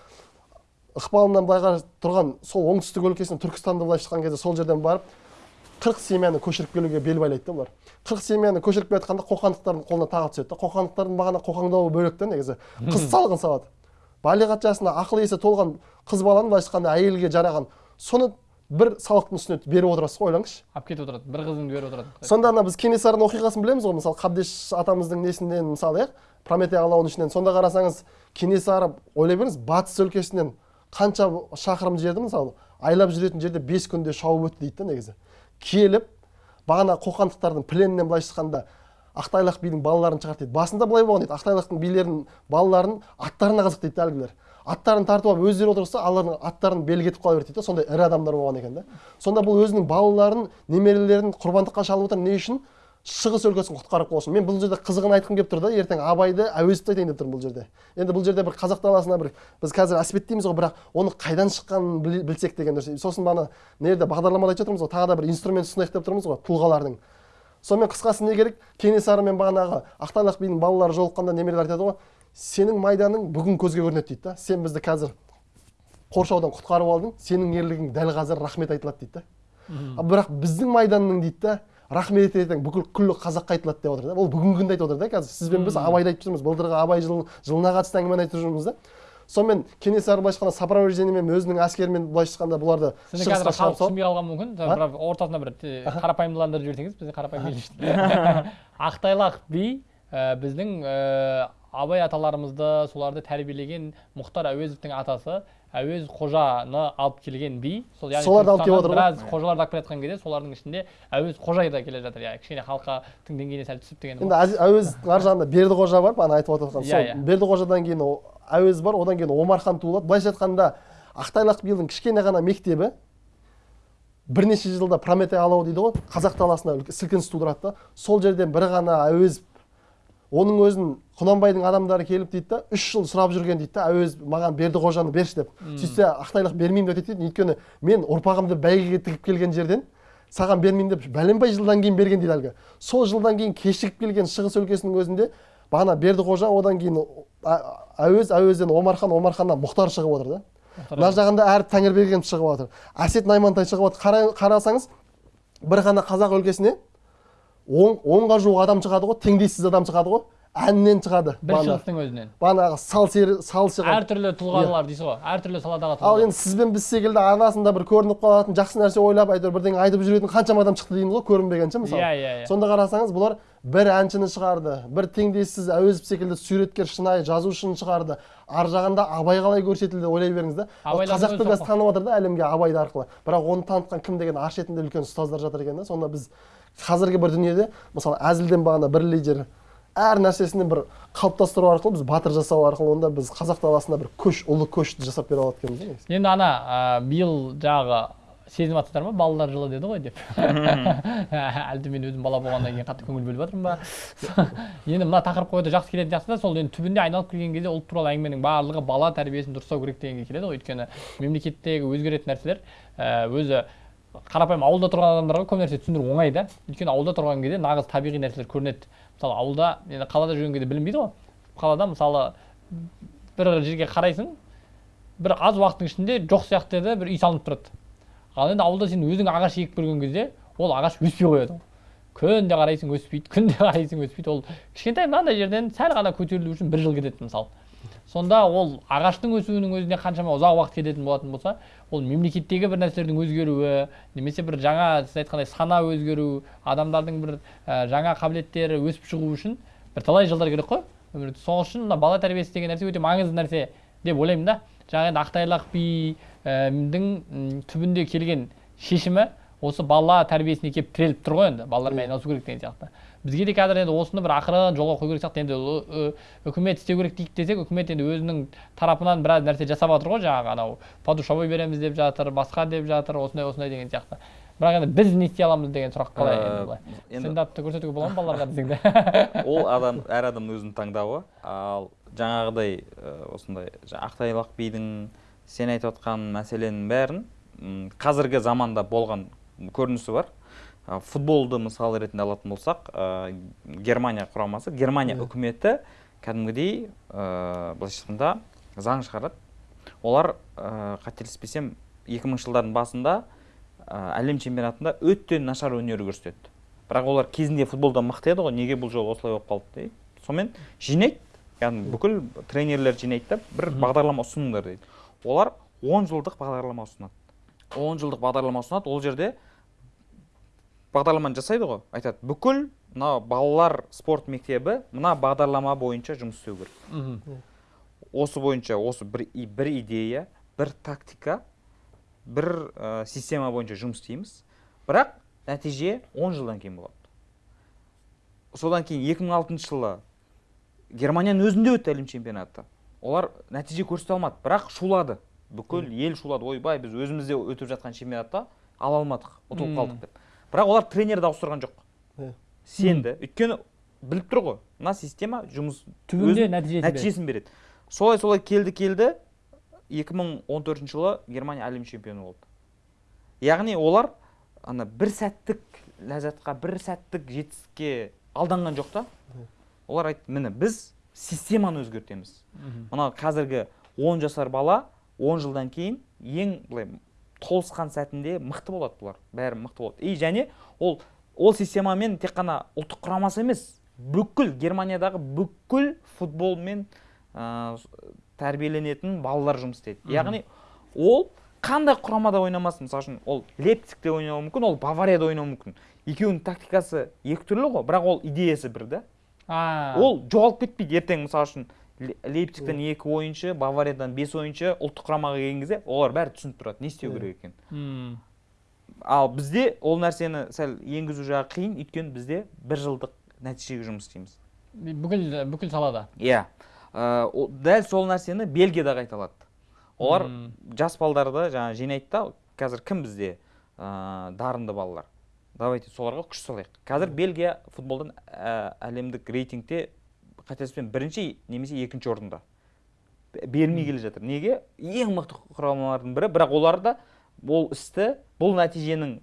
ықпалынан былайға тұрған сол оңтүстік өлкесінен түркістанды былайша айтқан кезде сол жерден барып қырық семьяны көшіріп келуге бел байлайды да бұлар қырық семьяны көшіріп келе жатқанда қоқандықтардың қолына тағы түседі да қоқандықтардың бағана қоқаңдауы бөлек та негізі. Қыз салғын салады. балиғат жасына ақыл есі толған қыз баланы былайша айтқанда әйелге жараған соны бір салықтың үстіне беріп отырасыз ғой ойлаңызшы. Алып кетіп отырады бір қызыңды беріп отырады. Сонда ана біз кенесарының оқиғасын білеміз ғой мысалы қабдеш атамыздың несінен мысалы иә? Прометей алауының ішінен. Сонда қарасаңыз кенесары ойлай беріңіз батыс өлкесінен қанша шақырым жерді мысалы айлап жүретін жерде бес күнде шауып өтті дейді да негізі. Келіп бағана қоқандықтардың пленінен былайша айтқанда ақтайлақ бидің балаларын шығарды дейді басында былай болған дейді ақтайлақтың билерінің балаларын аттарына қызық дейді әлгілер. Аттарын тартып алып өздері отырса алардың аттарын белгі етіп қала берді дейді да сондай ірі адамдар болған екен да. Сонда бұл өзінің балаларын немерелерін құрбандыққа шалып отыр не үшін? Шығыс өлкесін құтқарып қалу үшін мен бұл жерде қызығын айтқым келіп тұр да ертең абайды әуезовті айтайын деп тұрмын бұл жерде. Енді бұл жерде бір қазақ даласына бір біз қазір әспеттейміз ғой бірақ оны қайдан шыққанын біл- білсек деген дұрыс сосын бағана мына жерде бағдарламада айтып жатырмыз ғой тағы да бір инструмент ұсынайық деп тұрмыз ғой тұлғалардың. Сонымен қысқасы не керек? Кенесары мен бағанағы ақтайлақ бидің балалары жолыққанда немерелер айтады ғой сенің майданың бүгін көзге көрінеді дейді да. Сен бізді қазір қоршаудан құтқарып алдың сенің ерлігің дәл қазір рахмет айтылады дейді да. Бірақ біздің майданның дейді да рахмет ертең бүкіл күллі қазаққа айтылады деп отыр да. Ол бүгінгі күнді айтып отыр да қазір сізбен біз абайды айтып жүрміз былтырғы абай жыл, жылына қатысты әңгімені айтып жүрміз да. Сонымен кенесары былайша айтқанда сопровождениемен өзінің әскерімен былайша айтқанда бұларды сізді шығысқа қазір халық түсінбей қалған мүмкін. Бірақ ортасына бір қарапайымдыландырып жіберсеңіз бізде қарапайым ел үшін *laughs* ақтайлақ би ә, біздің ә, абай аталарымызды соларды тәрбиелеген мұхтар әуезовтің атасы әуез қожаны алып келген би сол яғни Соларды алып келіп отыр біраз қожаларды алып келе жатқан кезде солардың ішінде әуез қожа да келе жатыр. Иә кішкене халқының деңгейіне сәл түсіп деген енді әуезовтің ар жағында бердіқожа бар ана айтып отырған Иә, сол иә. бердіқожадан кейін о- әуез бар одан кейін омархан туылады. Былайша айтқанда ақтайлақ бидің кішкене ғана мектебі бірнеше жылда прометей алауы дейді ғой қазақ даласына үлкен сілкініс тудырады да. Сол жерден бір ғана әуезов оның өзін құнанбайдың адамдары келіп дейді да үш жыл сұрап жүрген дейді да әуезов маған бердіқожаны берші деп. Сөйтсе ақтайлақ бермеймін деп айтады дейді өйткені мен ұрпағымды бәйгеге тігіп келген жерден саған бермеймін деп бәленбай жылдан кейін берген дейді әлгі. Сол жылдан кейін кешігіп келген шығыс өлкесінің өзінде бағана бердіқожа одан кейін әуез әуезден омархан омарханнан мұхтар шығып отыр да. Мына жағында әріп тәңірберген шығып жатыр әсет наймантай шығып жатыр Қара- қарасаңыз бір ғана қазақ өлкесіне он, онға жуық адам шығады ғой теңдессіз адам шығады ғой. Әннен шығады бір шығыстың өзінен. Бағанағы сал сері сал шығады әртүрлі тұлғалар дейсіз ғой. Әртүрлі саладағы ал енді сіз бен біз секілді арасында бір көрініп қалатын жақсы нәрсе ойлап әйтеуір бірдеңе айтып жүретін қаншама адам шықты дейміз ғой көрінбеген мысалы. Иә иә иә. Сонда қарасаңыз бұлар бір әншіні шығарды бір теңдессіз әуезов секілді суреткер шынайы жазушыны шығарды. Ар жағында абай қалай көрсетілді ойлай беріңіз да. Қазақты қазір танып жатыр да әлемге абайды арқылы. Бірақ оны танытқан кім деген ар шетінде үлкен ұстаздар жатыр екен да сонда біз қазіргі бір дүниеде мысалы әзілден бағана бір лидер әр нәрсесін бір қалыптастыру арқылы біз батыр жасау арқылы онда біз қазақ даласында бір көш ұлы көшті жасап бере алады екенбіз енді ана ә, биыл жаңағы сезініп жатсыздар ма балалар жылы деді ғой деп. *laughs* Әлде мен өзім бала болғаннан кейін қатты көңіл бөліп жатырмын ба? *laughs* Енді мына тақырыпқа өте жақсы келетін сияқты да сол енді түбінде айналып келген кезде ұлт туралы әңгіменің барлығы бала тәрбиесін дұрыстау керек дегенге келеді ғой. Өйткені мемлекеттегі өзгеретін нәрселер өзі қарапайым ауылда тұрған адамдарға көп нәрсе түсіндіру оңай да. Өйткені ауылда тұрған кезде нағыз табиғи нәрселер көрінеді. Мысалы ауылда енді қалада жүрген кезде білінбейді ғой. Қалада мысалы бір жерге қарайсың бір аз уақыттың ішінде жоқ сияқты еді бір үй салынып тұрады. Ал енді ауылда сен өзің ағаш егіп көрген кезде ол ағаш өспей қояды. Күнде қарайсың өспейді күнде *laughs* қарайсың өспейді. Ол кішкентай мынандай жерден сәл ғана көтерілу үшін бір жыл кетеді мысалы. Сонда ол ағаштың өсуінің өзіне қаншама ұзақ уақыт кететін болатын болса ол мемлекеттегі бір нәрселердің өзгеруі немесе бір жаңа сіз айтқандай сана өзгеру адамдардың бір ә, жаңа қабілеттері өсіп шығу үшін бір талай жылдар керек қой. Өмірде сол үшін мына бала тәрбиесі деген нәрсе өте маңызды нәрсе деп ойлаймын да. Жаңа енді ақтайлақ бидің м, түбінде келген шешімі осы бала тәрбиесіне келіп тіреліп тұр ғой енді. Балалармен айналысу керек деген сияқты. Бізге де қазір енді осыны бір ақырын жолға қою керек сияқты. Енді үкімет істеу керек дейік десек үкімет енді өзінің тарапынан біраз нәрсе жасап жатыр ғой жаңағы анау подушевой береміз деп жатыр басқа деп жатыр осындай осындай деген сияқты. Бірақ енді біз не істей аламыз деген сұрақ қалай Э, енді былай? стендапты көрсетуге бола ма балаларға *laughs* десең ол адам әр адамның өзінің таңдауы. Ал жаңағыдай ә, осындай ақтайлақ бидің сен айтып отқан мәселенің бәрін қазіргі заманда болған көрінісі бар. Ә, футболды мысал ретінде алатын болсақ ә, германия құрамасы германия үкіметі кәдімгідей ә, былайша айтқанда заң шығарады. Олар ә, қателеспесем 2000 жылдардың басында ә, әлем чемпионатында өте нашар өнер көрсетеді. Бірақ олар кезінде футболда мықты еді ғой неге бұл жолы осылай болып қалды дейді. Сонымен жинайды яғни бүкіл тренерлер жинайды да бір бағдарлама ұсыныңдар дейді. Олар 10 жылдық бағдарлама ұсынады. 10 жылдық бағдарлама ұсынады. Ол жерде бағдарламаны жасайды ғой. Айтады бүкіл мына балалар спорт мектебі мына бағдарлама бойынша жұмыс істеу керек осы бойынша осы бір, бір идея бір тактика бір ә, система бойынша жұмыс істейміз. Бірақ нәтиже 10 жылдан кейін болады. Содан кейін 2006 жылы германияның өзінде өтті әлем чемпионаты. Олар нәтиже көрсете алмады бірақ шулады. Бүкіл ел шулады. Ойбай біз өзімізде өтіп жатқан чемпионатта ала алмадық ұтылып қалдық деп. Бірақ олар тренерді ауыстырған жоқ. Сенді. Өйткені біліп тұр ғой. Мына система жұмыс түбінде нәтижесін береді. нәтижесін береді. Солай солай келді келді. 2014 жылы германия әлем чемпионы болды. Яғни олар ана бір сәттік ләззатқа бір сәттік жетістікке алданған жоқ та. Олар айтты міне біз системаны өзгертеміз. Мына қазіргі 10 жасар бала 10 жылдан кейін ең былай толысқан сәтінде мықты болады бұлар. Бәрі мықты болады. И және ол ол системамен тек қана ұлттық құрамасы емес бүкіл германиядағы бүкіл футболмен ә, тәрбиеленетін балалар жұмыс істейді. Яғни ол қандай құрамада ойнамасын? Мысалы үшін ол лейпцигте ойнауы мүмкін ол баварияда ойнауы мүмкін. Екеуінің тактикасы екі түрлі ғой бірақ ол идеясы бір да. Ол жоғалып кетпейді ертең мысалы үшін. Лейпцигтен екі ойыншы бавариядан бес ойыншы ұлттық құрамаға келген кезде олар бәрі түсініп тұрады не істеу керек екенін. Ал бізде ол нәрсені сәл енгізу жағы қиын өйткені бізде бір жылдық нәтижеге жұмыс істейміз. Бүкіл бүкіл салада? Иә. Ә, о- дәл сол нәрсені бельгияда қайталады. Олар жас балдарды жаңа жинайды да қазір кім бізде ә, дарынды балалар? Давайте соларға күш салайық. Қазір бельгия футболдан ә, әлемдік рейтингте қателеспесем бірінші немесе екінші орында. Бермей келе жатыр. Неге? Ең мықты құрамалардың бірі бірақ олар да ол істі бұл нәтиженің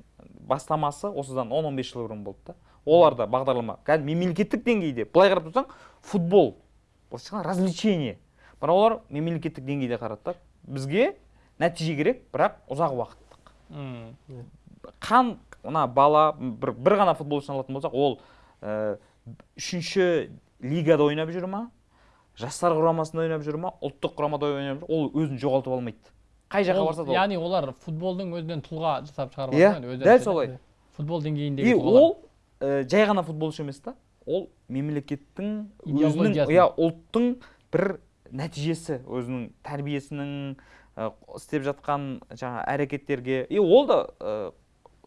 бастамасы осыдан 10-15 жыл бұрын болды да. Олар да бағдарлама кәдімгі мемлекеттік деңгейде былай қарап тұрсаң футбол былайша айтқанда развлечение. Бірақ олар мемлекеттік деңгейде қарады да бізге нәтиже керек бірақ ұзақ уақыттық. Қан мына бала бір, бір ғана футболшыны алатын болсақ ол ә, үшінші лигада ойнап жүр ма? Жастар құрамасында ойнап жүр ма? Ұлттық құрамада ойнап жүр ол өзін жоғалтып алмайды. Қай жаққа барса да яғни олар футболдың өзінен тұлға жасап шығарып иә жатыр дәл солай. футбол и деңгейіндегі тұлғалар. ол ә, жай ғана футболшы емес та ол мемлекеттің өзінің иә ұлттың бір нәтижесі өзінің тәрбиесінің ә, істеп жатқан жаңа әрекеттерге. И ол да ә,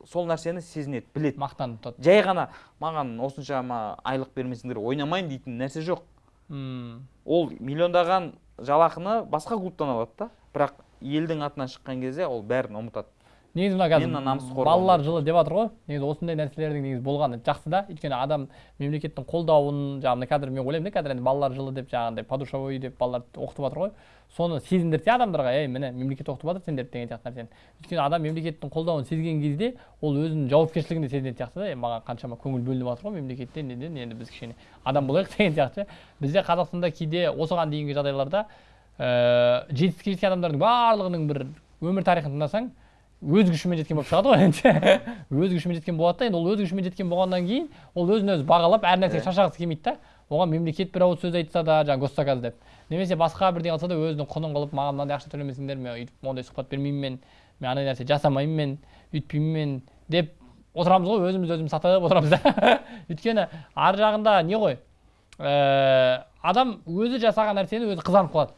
сол нәрсені сезінеді біледі. Мақтанып тұрады жай ғана маған осыншама айлық бермесеңдер ойнамаймын дейтін нәрсе жоқ. Ол миллиондаған жалақыны басқа клубтан алады да. Бірақ елдің атынан шыққан кезде ол бәрін ұмытады. Негізі мына қазір балалар жылы деп жатыр ғой. Негізі осындай нәрселердің негізі болғаны жақсы да. Өйткені адам мемлекеттің қолдауын жаңағы қазір мен ойлаймын да қазір енді балалар жылы деп жаңағындай подушевой деп балаларды оқытып жатыр ғой. Соны сезіндірсе адамдарға. Ей міне мемлекет оқытып жатыр сендерді деген сияқты нәрсені. Өйткені адам мемлекеттің қолдауын сезген кезде ол өзінің жауапкершілігін де сезінетін сияқты да. Маған қаншама көңіл бөлініп жатыр ғой мемлекеттен неден енді біз кішкене адам болайық *laughs* деген сияқты. Бізде қазақстанда кейде осыған дейінгі жағдайларда ыыы жетістікке жеткен адамдардың барлығының бір өмір тарихын тыңдасаң өз күшімен жеткен болып шығады ғой енді. *laughs* өз күшімен жеткен болады да енді ол өз күшімен жеткен болғаннан кейін ол өзін өзі бағалап әр нәрсеге шаршағысы келмейді да. Оған мемлекет бір ауыз сөз айтса да жаңағы госзаказ деп. Немесе басқа бірдеңе алса да өзінің құнын қылып маған мынандай ақша төлемесеңдер мен өйтіп ондай сұхбат бермеймін мен мен андай нәрсе жасамаймын мен өйтпеймін мен деп отырамыз ғой өзімізді өзіміз сатып отырамыз да. *laughs* Өйткені ар жағында не ғой? Ііі адам өзі жасаған нәрсені өзі қызанып қалады.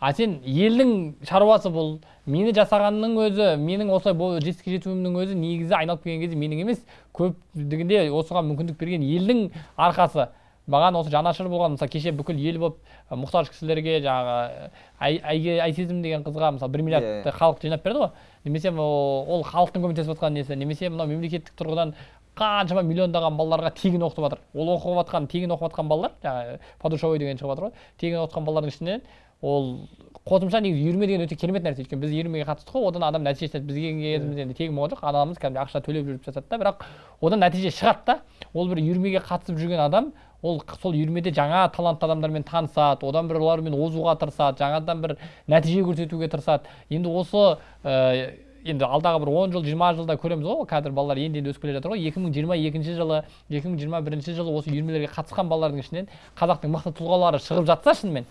А сен елдің шаруасы бұл мені жасағанның өзі менің осылай бұл жетістікке жетуімнің өзі негізі айналып келген кезде менің емес. Көптігінде осыған мүмкіндік берген елдің арқасы. Маған осы жанашыр болған мысалы кеше бүкіл ел болып мұқтаж кісілерге жаңағы айсезім деген қызға мысалы бір миллиард Иә. халық жинап берді ғой. Немесе ол ол халықтың көмектесіп жатқан несі немесе мынау мемлекеттік тұрғыдан қаншама миллиондаған балаларға тегін оқытып жатыр. Ол оқып жатқан тегін оқып жатқан балалар жаңағы подушевой деген шығып жатыр ғой. Тегін оқып жатқан балалардың ішінен ол қосымша негізі үйірме деген өте керемет нәрсе. өйткені біз үйірмеге қатыстық қой одан адам нәтиже шығады бізге кезімізде енді тегін болған жоқ. Анамыз кәдімгідей ақша төлеп жүріп жасады да. Бірақ одан нәтиже шығады да. Ол бір үйірмеге қатысып жүрген адам ол сол үйірмеде жаңа талантты адамдармен танысады одан бір олармен озуға тырысады жаңадан бір нәтиже көрсетуге тырысады. Енді осы ә, енді алдағы бір он жыл жиырма жылда көреміз ғой. Қазір балалар енді енді өсіп келе жатыр ғой. екі мың жиырма екінші жылы екі мың жиырма бірінші жылы осы үйірмелерге қатысқан балалардың ішінен қазақтың мықты тұлғалары шығып жатса шынымен.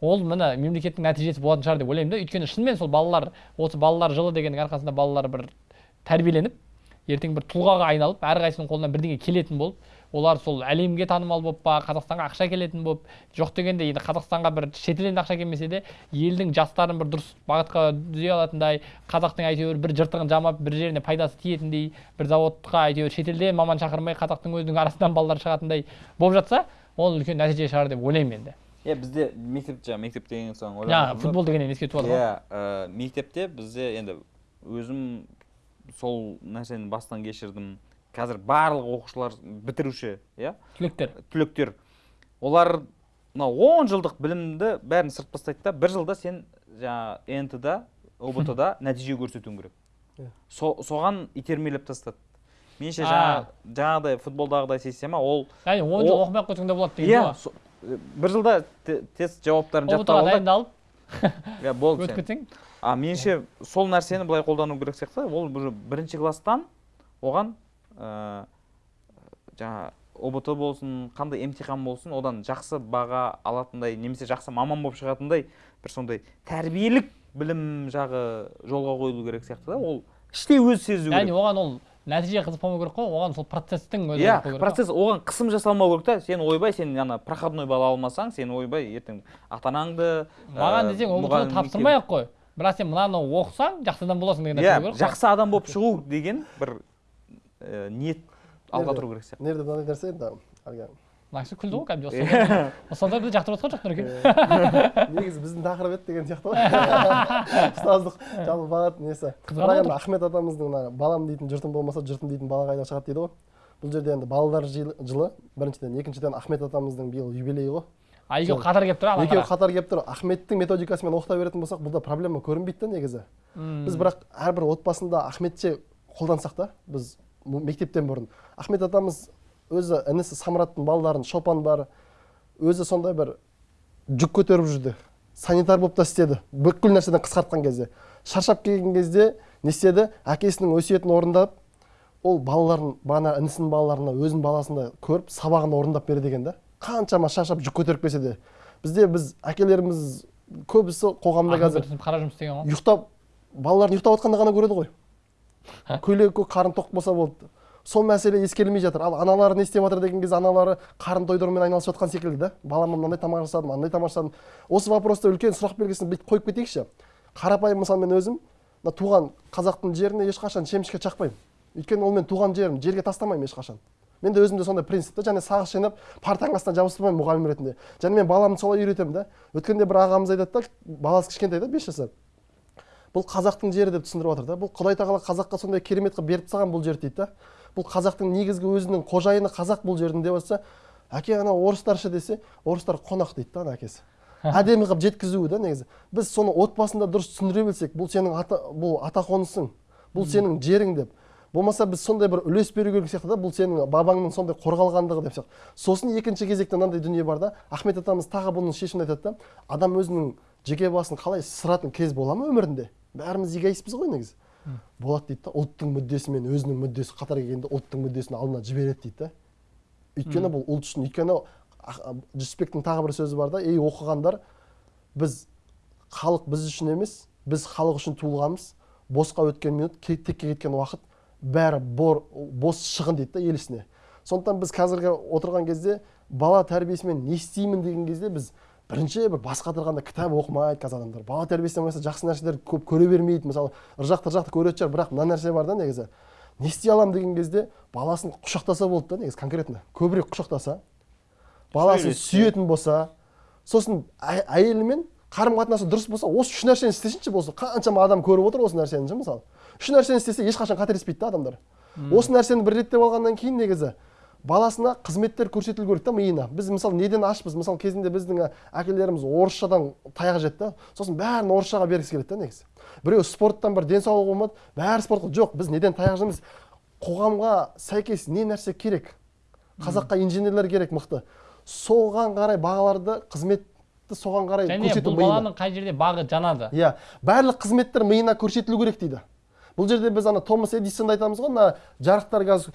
Ол міне мемлекеттің нәтижесі болатын шығар деп ойлаймын да. Өйткені шынымен сол балалар осы балалар жылы дегеннің арқасында балалар бір тәрбиеленіп ертең бір тұлғаға айналып әрқайсысының қолынан бірдеңе келетін болып олар сол әлемге танымал болып па қазақстанға ақша келетін болып жоқ дегенде енді қазақстанға бір шетелден ақша келмесе де елдің жастарын бір дұрыс бағытқа түзей алатындай қазақтың әйтеуір бір жыртығын жамап бір жеріне пайдасы тиетіндей бір заводқа әйтеуір шетелден маман шақырмай қазақтың өзінің арасынан балалар шығатындай болып жатса ол үлкен нәтиже шығар деп ойлаймын енді. Иә бізде мектеп жаңағы мектеп деген соң жаңағы футбол дегеннен еске түсіп жатыр ғой иә мектепте бізде енді өзім сол нәрсені бастан кешірдім. Қазір барлық оқушылар бітіруші иә? Түлектер. Түлектер. Олар мынау он жылдық білімді бәрін сырт тастайды да бір жылда сен жаңағы нт да ұбт да *laughs* нәтиже көрсетуің керек. Иә. Со- соған итермелеп тастады. Меніңше жаңағыдай футболдағыдай система ол яғни он жыл оқымай ақ қойсаң да болады деген иә со- бір жылда те- тест жауаптарын жаттап ұбт-ға алды. дайындалып иә болды өтіп кетсең. А меніңше сол нәрсені былай қолдану керек сияқты. Ол уже бірінші класстан оған ә, жаңа ұбт болсын қандай емтихан болсын одан жақсы баға алатындай немесе жақсы маман болып шығатындай бір сондай тәрбиелік білім жағы жолға қойылу керек сияқты да. Ол іштей өзі сезу яғни керек оған ол нәтиже қызықпамау керек қой оған сол процесстің өзі иә қызық процесс оған қысым жасалмау керек та. Сен ойбай сен ана проходной балл алмасаң сен ойбай ертең ата анаңды маған ә, десең ұбт тапсырмай ақ қой. Бірақ сен мынаны оқысаң жақсы адам боласың деген нәрсе иә керек жақсы адам болып шығу деген бір ә, ниет алға тұру керек сияқты. Мына жерде мынандай нәрсе енді әлгі мына кісі күлді ғой кәдімгідей ұстаздар ұстаздар бізді жақтырып жатқан жоқ нұреке негізі біздің тақырып еді деген сияқты ғой. *laughs* Ұстаздық. Жалпы бағыт несі? Бірақ енді ахмет атамыздың мына балам дейтін жұртым болмаса жұртым дейтін бала қайда шығады дейді ғой? Бұл жерде енді балалар жылы біріншіден екіншіден ахмет атамыздың биыл юбилейі ғой. А екеуі қатар келіп тұр ана екеуі қатар келіп тұр. Ахметтің методикасымен оқыта беретін болсақ бұнда проблема көрінбейді да негізі. Біз бірақ әрбір отбасында ахметше қолдансақ та біз мектептен бұрын. Ахмет атамыз өзі інісі самраттың балаларын шопан бар өзі сондай бір жүк көтеріп жүрді. Санитар болып та істеді. Бүкіл нәрседен қысқартқан кезде. Шаршап келген кезде не істеді? Әкесінің өсиетін орындап ол балаларын бағана інісінің балаларына өзінің баласында көріп сабағын орындап береді екен да. Қаншама шаршап жүк көтеріп келсе де. Бізде біз әкелеріміз көбісі қоғамда қазір қара жұмыс істеген ғой. ұйықтап балаларын ұйықтап жатқанда ғана көреді ғой. Көйлегі көк қарын тоқ болса болды. Сол мәселе ескерілмей жатыр. Ал аналары не істеп жатыр деген кезде аналары қарын тойдырумен айналысып жатқан секілді. Да балама мынандай тамақ жасадым андай тамақ жасадым осы вопроста үлкен сұрақ белгісін бүйтіп қойып кетейікші. Қарапайым мысалы мен өзім мына туған қазақтың жеріне ешқашан шемішке шақпаймын. Өйткені ол мен туған жерім жерге тастамаймын ешқашан. Менде өзімде сондай принцип та және сағыз жинап партаның астына жабыстырмаймын мұғалім ретінде. Және мен баламды солай үйретемін да. Өткенде бір ағамыз айтады да баласы кішкентай да бес жасар бұл қазақтың жері деп түсіндіріп жатыр да. Бұл құдай тағала қазаққа сондай керемет қылып беріп тастаған бұл жерді дейді да. Бұл қазақтың негізгі өзінің қожайыны қазақ бұл жердің деп жатса әке ана орыстар ше десе орыстар қонақ дейді да ана әкесі. Әдемі қылып жеткізуі да негізі. Біз соны отбасында дұрыс түсіндіре білсек бұл сенің ата бұл ата қонысың бұл сенің жерің деп. Болмаса біз сондай бір үлес беру керек сияқты да бұл сенің бабаңның сондай қорғалғандығы деп сияқты. Сосын екінші кезекте мынандай дүние бар да ахмет атамыз тағы бұның шешімін айтады да адам өзінің жеке басын қалай сыратын кез бола ма өмірінде? Бәріміз эгоистпіз ғой негізі. Болады дейді да ұлттың мүддесі мен өзінің мүддесі қатар келгенде ұлттың мүддесін алдына жібереді дейді да. Өйткені бұл ұлт үшін өйткені жүсіпбектің тағы бір сөзі бар да ей оқығандар біз халық біз үшін емес біз халық үшін туылғанбыз. Босқа өткен минут ке- текке кеткен уақыт бәрі бор, бос шығын дейді да ел ісіне. Сондықтан біз қазіргі отырған кезде бала тәрбиесімен не істеймін деген кезде біз бірінші бір бас қатырғанда кітап оқымайды қазір адамдар. Бала тәрбиесінен болмаса жақсы нәрселерді көп көре бермейді. Мысалы ыржақты ыржақты көретін шығар бірақ мына нәрсе бар да негізі. Не істей аламын деген кезде баласын құшақтаса болды да негізі конкретно. Көбірек құшақтаса баласын сүйетін болса сосын әйелімен қарым қатынасы дұрыс болса осы үш нәрсені істесінші болса қаншама адам көріп отыр осы нәрсені ше мысалы. Үш нәрсені істесе ешқашан қателеспейді да адамдар. Осы нәрсені бір реттеп алғаннан кейін негізі баласына қызметтер көрсетілу керек та миына. Біз мысалы неден ашпыз? Мысалы кезінде біздің әкелеріміз орысшадан таяқ жеді да. Сосын бәрін орысшаға бергісі келеді да негізі. Біреу спорттан бір денсаулығы болмады бәрі спортқа жоқ біз неден таяқ жейміз қоғамға сәйкес не нәрсе керек? Қазаққа инженерлер керек мықты. Соған қарай бағаларды қызметті соған қарай және көрсету бұл баланың қай жерде бағы жанады? Иә. Барлық қызметтер миына көрсетілу керек дейді. Бұл жерде біз ана томас эдисонды айтамыз ғой мына жарықтар қазір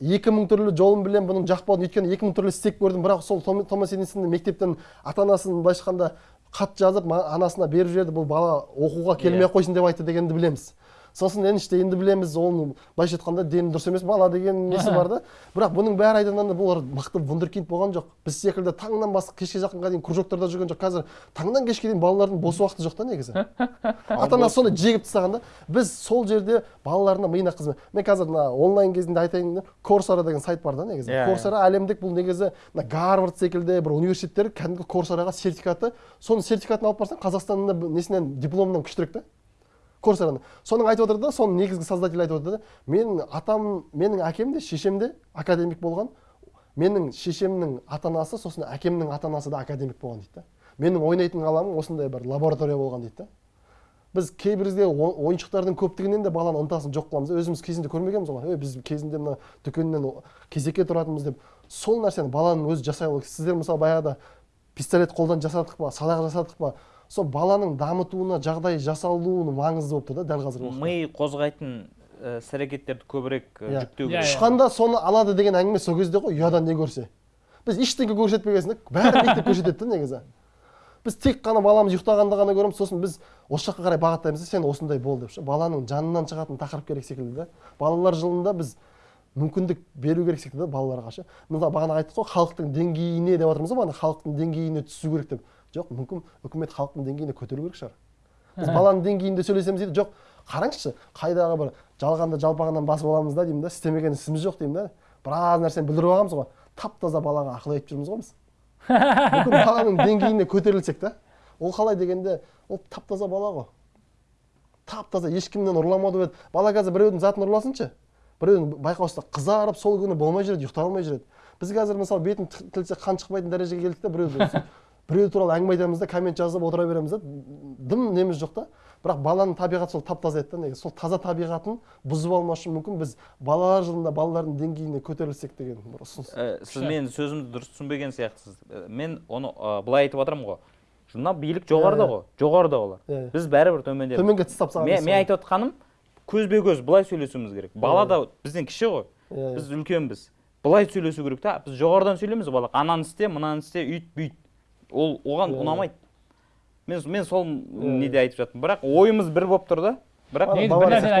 екі мың түрлі жолын білемін бұның жақпауын өйткені екі мың түрлі істеп көрдім бірақ сол Том- томас эдисонды мектептен ата анасын былайша айтқанда хат жазып анасына беріп жіберді бұл бала оқуға келмей ақ қойсын деп айтты дегенді білеміз. Сосын еніште енді білеміз оның былайша айтқанда дені дұрыс емес бала деген несі бар да. Бірақ бұның бәрі айтқанда бұл мықты вундеркинд болған жоқ. Біз секілді таңнан бастап кешке жақынға дейін кружоктарда жүрген жоқ. Қазір таңнан кешке дейін балалардың бос уақыты жоқ та негізі. *laughs* Ата анасы соны жегіп тастаған да. Біз сол жерде балаларына миына қызмет. Мен қазір мына онлайн кезінде айтайын корсара деген сайт бар да негізі. Иә, корсара әлемдік бұл негізі мына гарвард секілді бір университеттер кәдімгі корсараға сертификаты. Соның сертификатын алып барсаң қазақстанның да несінен дипломынан күштірек та. Корсараны соның айтып отыр да соның негізгі создателі айтып отыр да менің атам менің әкем де шешем де академик болған. Менің шешемнің ата анасы сосын әкемнің ата анасы да академик болған дейді да. Менің ойнайтын ғаламым осындай бір лаборатория болған дейді да. Біз кейбірде ойыншықтардың көптігінен де баланың ынтасын жоқ қыламыз. Өзіміз кезінде көрмегенбіз ғой. Біз кезінде мына дүкеннен кезекке тұратынбыз деп. Сол нәрсені баланың өзі жасай алу сіздер мысалы баяғыда пистолет қолдан жасадық па садақ жасадық па? Сол баланың дамытуына жағдай жасалуы маңызды болып тұр да дәл қазіргі уақытта. ми қозғайтын іс әрекеттерді көбірек Иә. жүктеу Иә, керек. иә. ұшқанда соны алады деген әңгіме сол кезде ғой ұядан не көрсе. Біз ештеңе көрсетпеген соң да бәрі мектеп көрсетеді да негізі. Біз тек қана баламыз ұйықтағанда ғана көреміз сосын біз осы жаққа қарай бағыттаймыз да сен осындай бол деп ше. Баланың жанынан шығатын тақырып керек секілді да. Балалар жылында біз мүмкіндік беру керек секілді да балаларға ше. Мысалы бағана айттық қой халықтың деңгейіне деп жатырмыз ғой бағана халықтың деңгейіне түсу керек деп. Жоқ мүмкін үкімет халықтың деңгейіне көтеру керек шығар. Біз баланың деңгейінде сөйлесеміз дейді. Жоқ қараңызшы қайдағы бір жалғанда жалпағынан басып аламыз да деймін да істемеген ісіміз жоқ деймін да. Біраз нәрсені білдіріп алғанбыз ғой. Тап таза балаға ақыл айтып жүрміз ғой біз. Мүмкін *laughs* баланың деңгейіне көтерілсек та ол қалай дегенде ол тап таза бала ғой. Тап таза ешкімнен ұрламады еді. Бала қазір біреудің затын ұрласыншы. Біреудің байқаусызда қызарып сол күні болмай жүреді ұйықтай алмай жүреді. Біз қазір мысалы бетін т- тілсе қан шықпайтын дәрежеге келдік та біреуді біреу туралы әңгіме айтамыз да коммент жазып отыра береміз да. Дым неміз жоқ та. Бірақ баланың табиғаты сол тап таза еді да негізі сол таза табиғатын бұзып алмас үшін мүмкін. Біз балалар жылында балалардың деңгейіне көтерілсек деген бір ұсыныс. Ә, сіз менің сөзімді дұрыс түсінбеген сияқтысыз. Ә, мен оны ә, былай айтып жатырмын ғой. Мына билік жоғарыда ғой. Жоғарыда олар. Иә. біз бәрібір төмендеміз. Төменге тастап тастаған мен, мен айтып отқаным көзбе көз былай сөйлесуіміз керек. Бала да бізден кіші ғой. Біз үлкенбіз. Былай сөйлесу керек та. Біз жоғарыдан сөйлейміз балаға. Ананы істе мынаны істе үйт бүйт ол оған Иә, ұнамайды. мен мен сол неде айтып жаттым бірақ ойымыз бір болып тұр да. Бірақ бір нәрсені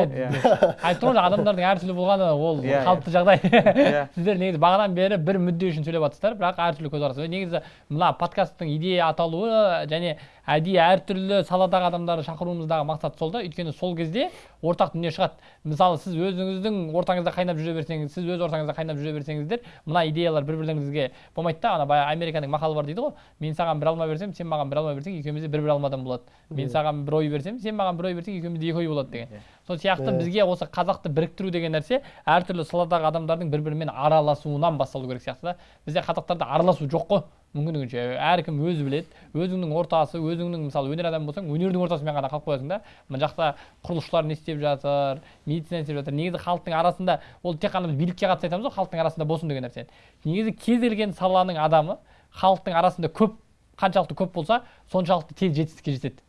айтып *laughs* тұрмын адамдардың әртүрлі болғаны ол Иә, иә. қалыпты жағдай. Иә. *laughs* сіздер негізі бағанадан бері бір мүдде үшін сөйлеп жатырсыздар бірақ әртүрлі көзқарас. Негізі мына подкасттың идея аталуы және әдейі әртүрлі саладағы адамдарды шақыруымыздағы мақсат сол да. Өйткені сол кезде ортақ дүние шығады. Мысалы сіз өзіңіздің ортаңызда қайнап жүре берсеңіз сіз өз ортаңызда қайнап жүре берсеңіздер мына идеялар бір бірлеріңізге болмайды да. Ана баяғы американың мақалы бар дейді ғой. Мен саған бір алма берсем сен маған бір алма берсең екеуміз де бір бір алмадан болады мен саған бір ой берсем сен маған бір ой берсең екеумізде екі ой болады деген. Сол сияқты бізге осы қазақты біріктіру деген нәрсе әртүрлі саладағы адамдардың бір бірімен араласуынан басталу керек сияқты да. Бізде қазақтарда араласу жоқ қой. Мүмкіндігінше әркім өзі біледі. Өзіңнің ортасы өзіңнің мысалы өнер адамы болсаң өнердің ортасымен ғана қалып қоясың да. Мына жақта құрылысшылар не істеп жатыр медицина не істеп жатыр. Негізі халықтың арасында ол тек қана біз билікке қатысты айтамыз ғой халықтың арасында болсын деген нәрсе негізі кез келген саланың адамы халықтың арасында көп қаншалықты көп болса соншалықты тез жетістікке жетеді.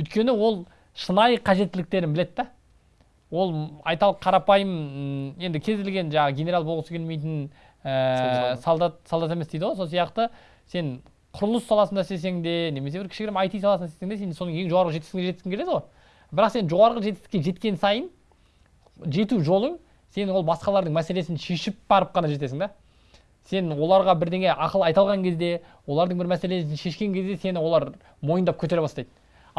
Өйткені ол шынайы қажеттіліктерін біледі да. Ол айталық қарапайым енді кез келген жаңағы генерал болғысы келмейтін ә, солдат. солдат емес дейді ғой сол сияқты. Сен құрылыс саласында істесең де немесе бір кішігірім IT саласында істесең де сен соның ең жоғарғы жетістігіне жеткің келеді ғой. Бірақ сен жоғарғы жетістікке жеткен сайын жету жолың сен ол басқалардың мәселесін шешіп барып қана жетесің да. Сен оларға бірдеңе ақыл айта алған кезде олардың бір мәселесін шешкен кезде сені олар мойындап көтере бастайды.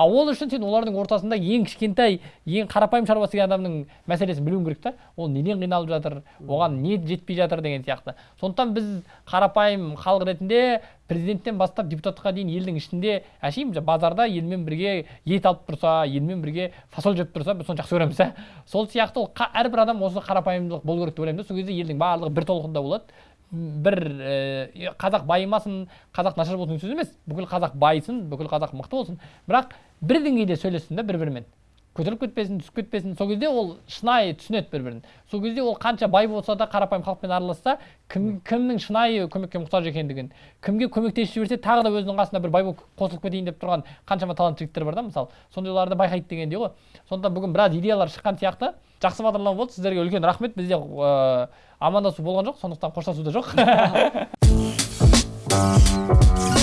А ол үшін сен олардың ортасында ең кішкентай ең қарапайым шаруа істеген адамның мәселесін білуің керек та. Ол неден қиналып жатыр оған не жетпей жатыр деген сияқты. Сондықтан біз қарапайым халық ретінде президенттен бастап депутатқа дейін елдің ішінде әшейін базарда елмен бірге ет алып тұрса елмен бірге фасоль жеп тұрса біз соны жақсы көреміз сол сияқты ол әрбір адам осы қарапайымдылық болу керек деп ойлаймын да. Сол кезде елдің барлығы бір толқында болады. Бір ә, қазақ байымасын қазақ нашар болсын сөз емес. Бүкіл қазақ байысын бүкіл қазақ мықты болсын. Бірақ бір деңгейде сөйлессін да бір бірімен көтеріліп кетпесін түсіп кетпесін. Сол кезде ол шынайы түсінеді бір бірін сол кезде ол қанша бай болса да қарапайым халықпен араласса кім кімнің шынайы көмекке мұқтаж екендігін кімге көмектесіп жіберсе тағы да өзінің қасына бір бай болып қосылып кетейін деп тұрған қаншама талантты жігіттер бар да мысалы. Сондайларды байқайды дегендей ғой. Сондықтан бүгін біраз идеялар шыққан сияқты. Жақсы бағдарлама болды. Сіздерге үлкен рахмет. Бізде ыыы амандасу болған жоқ. Сондықтан қоштасу да жоқ. *laughs*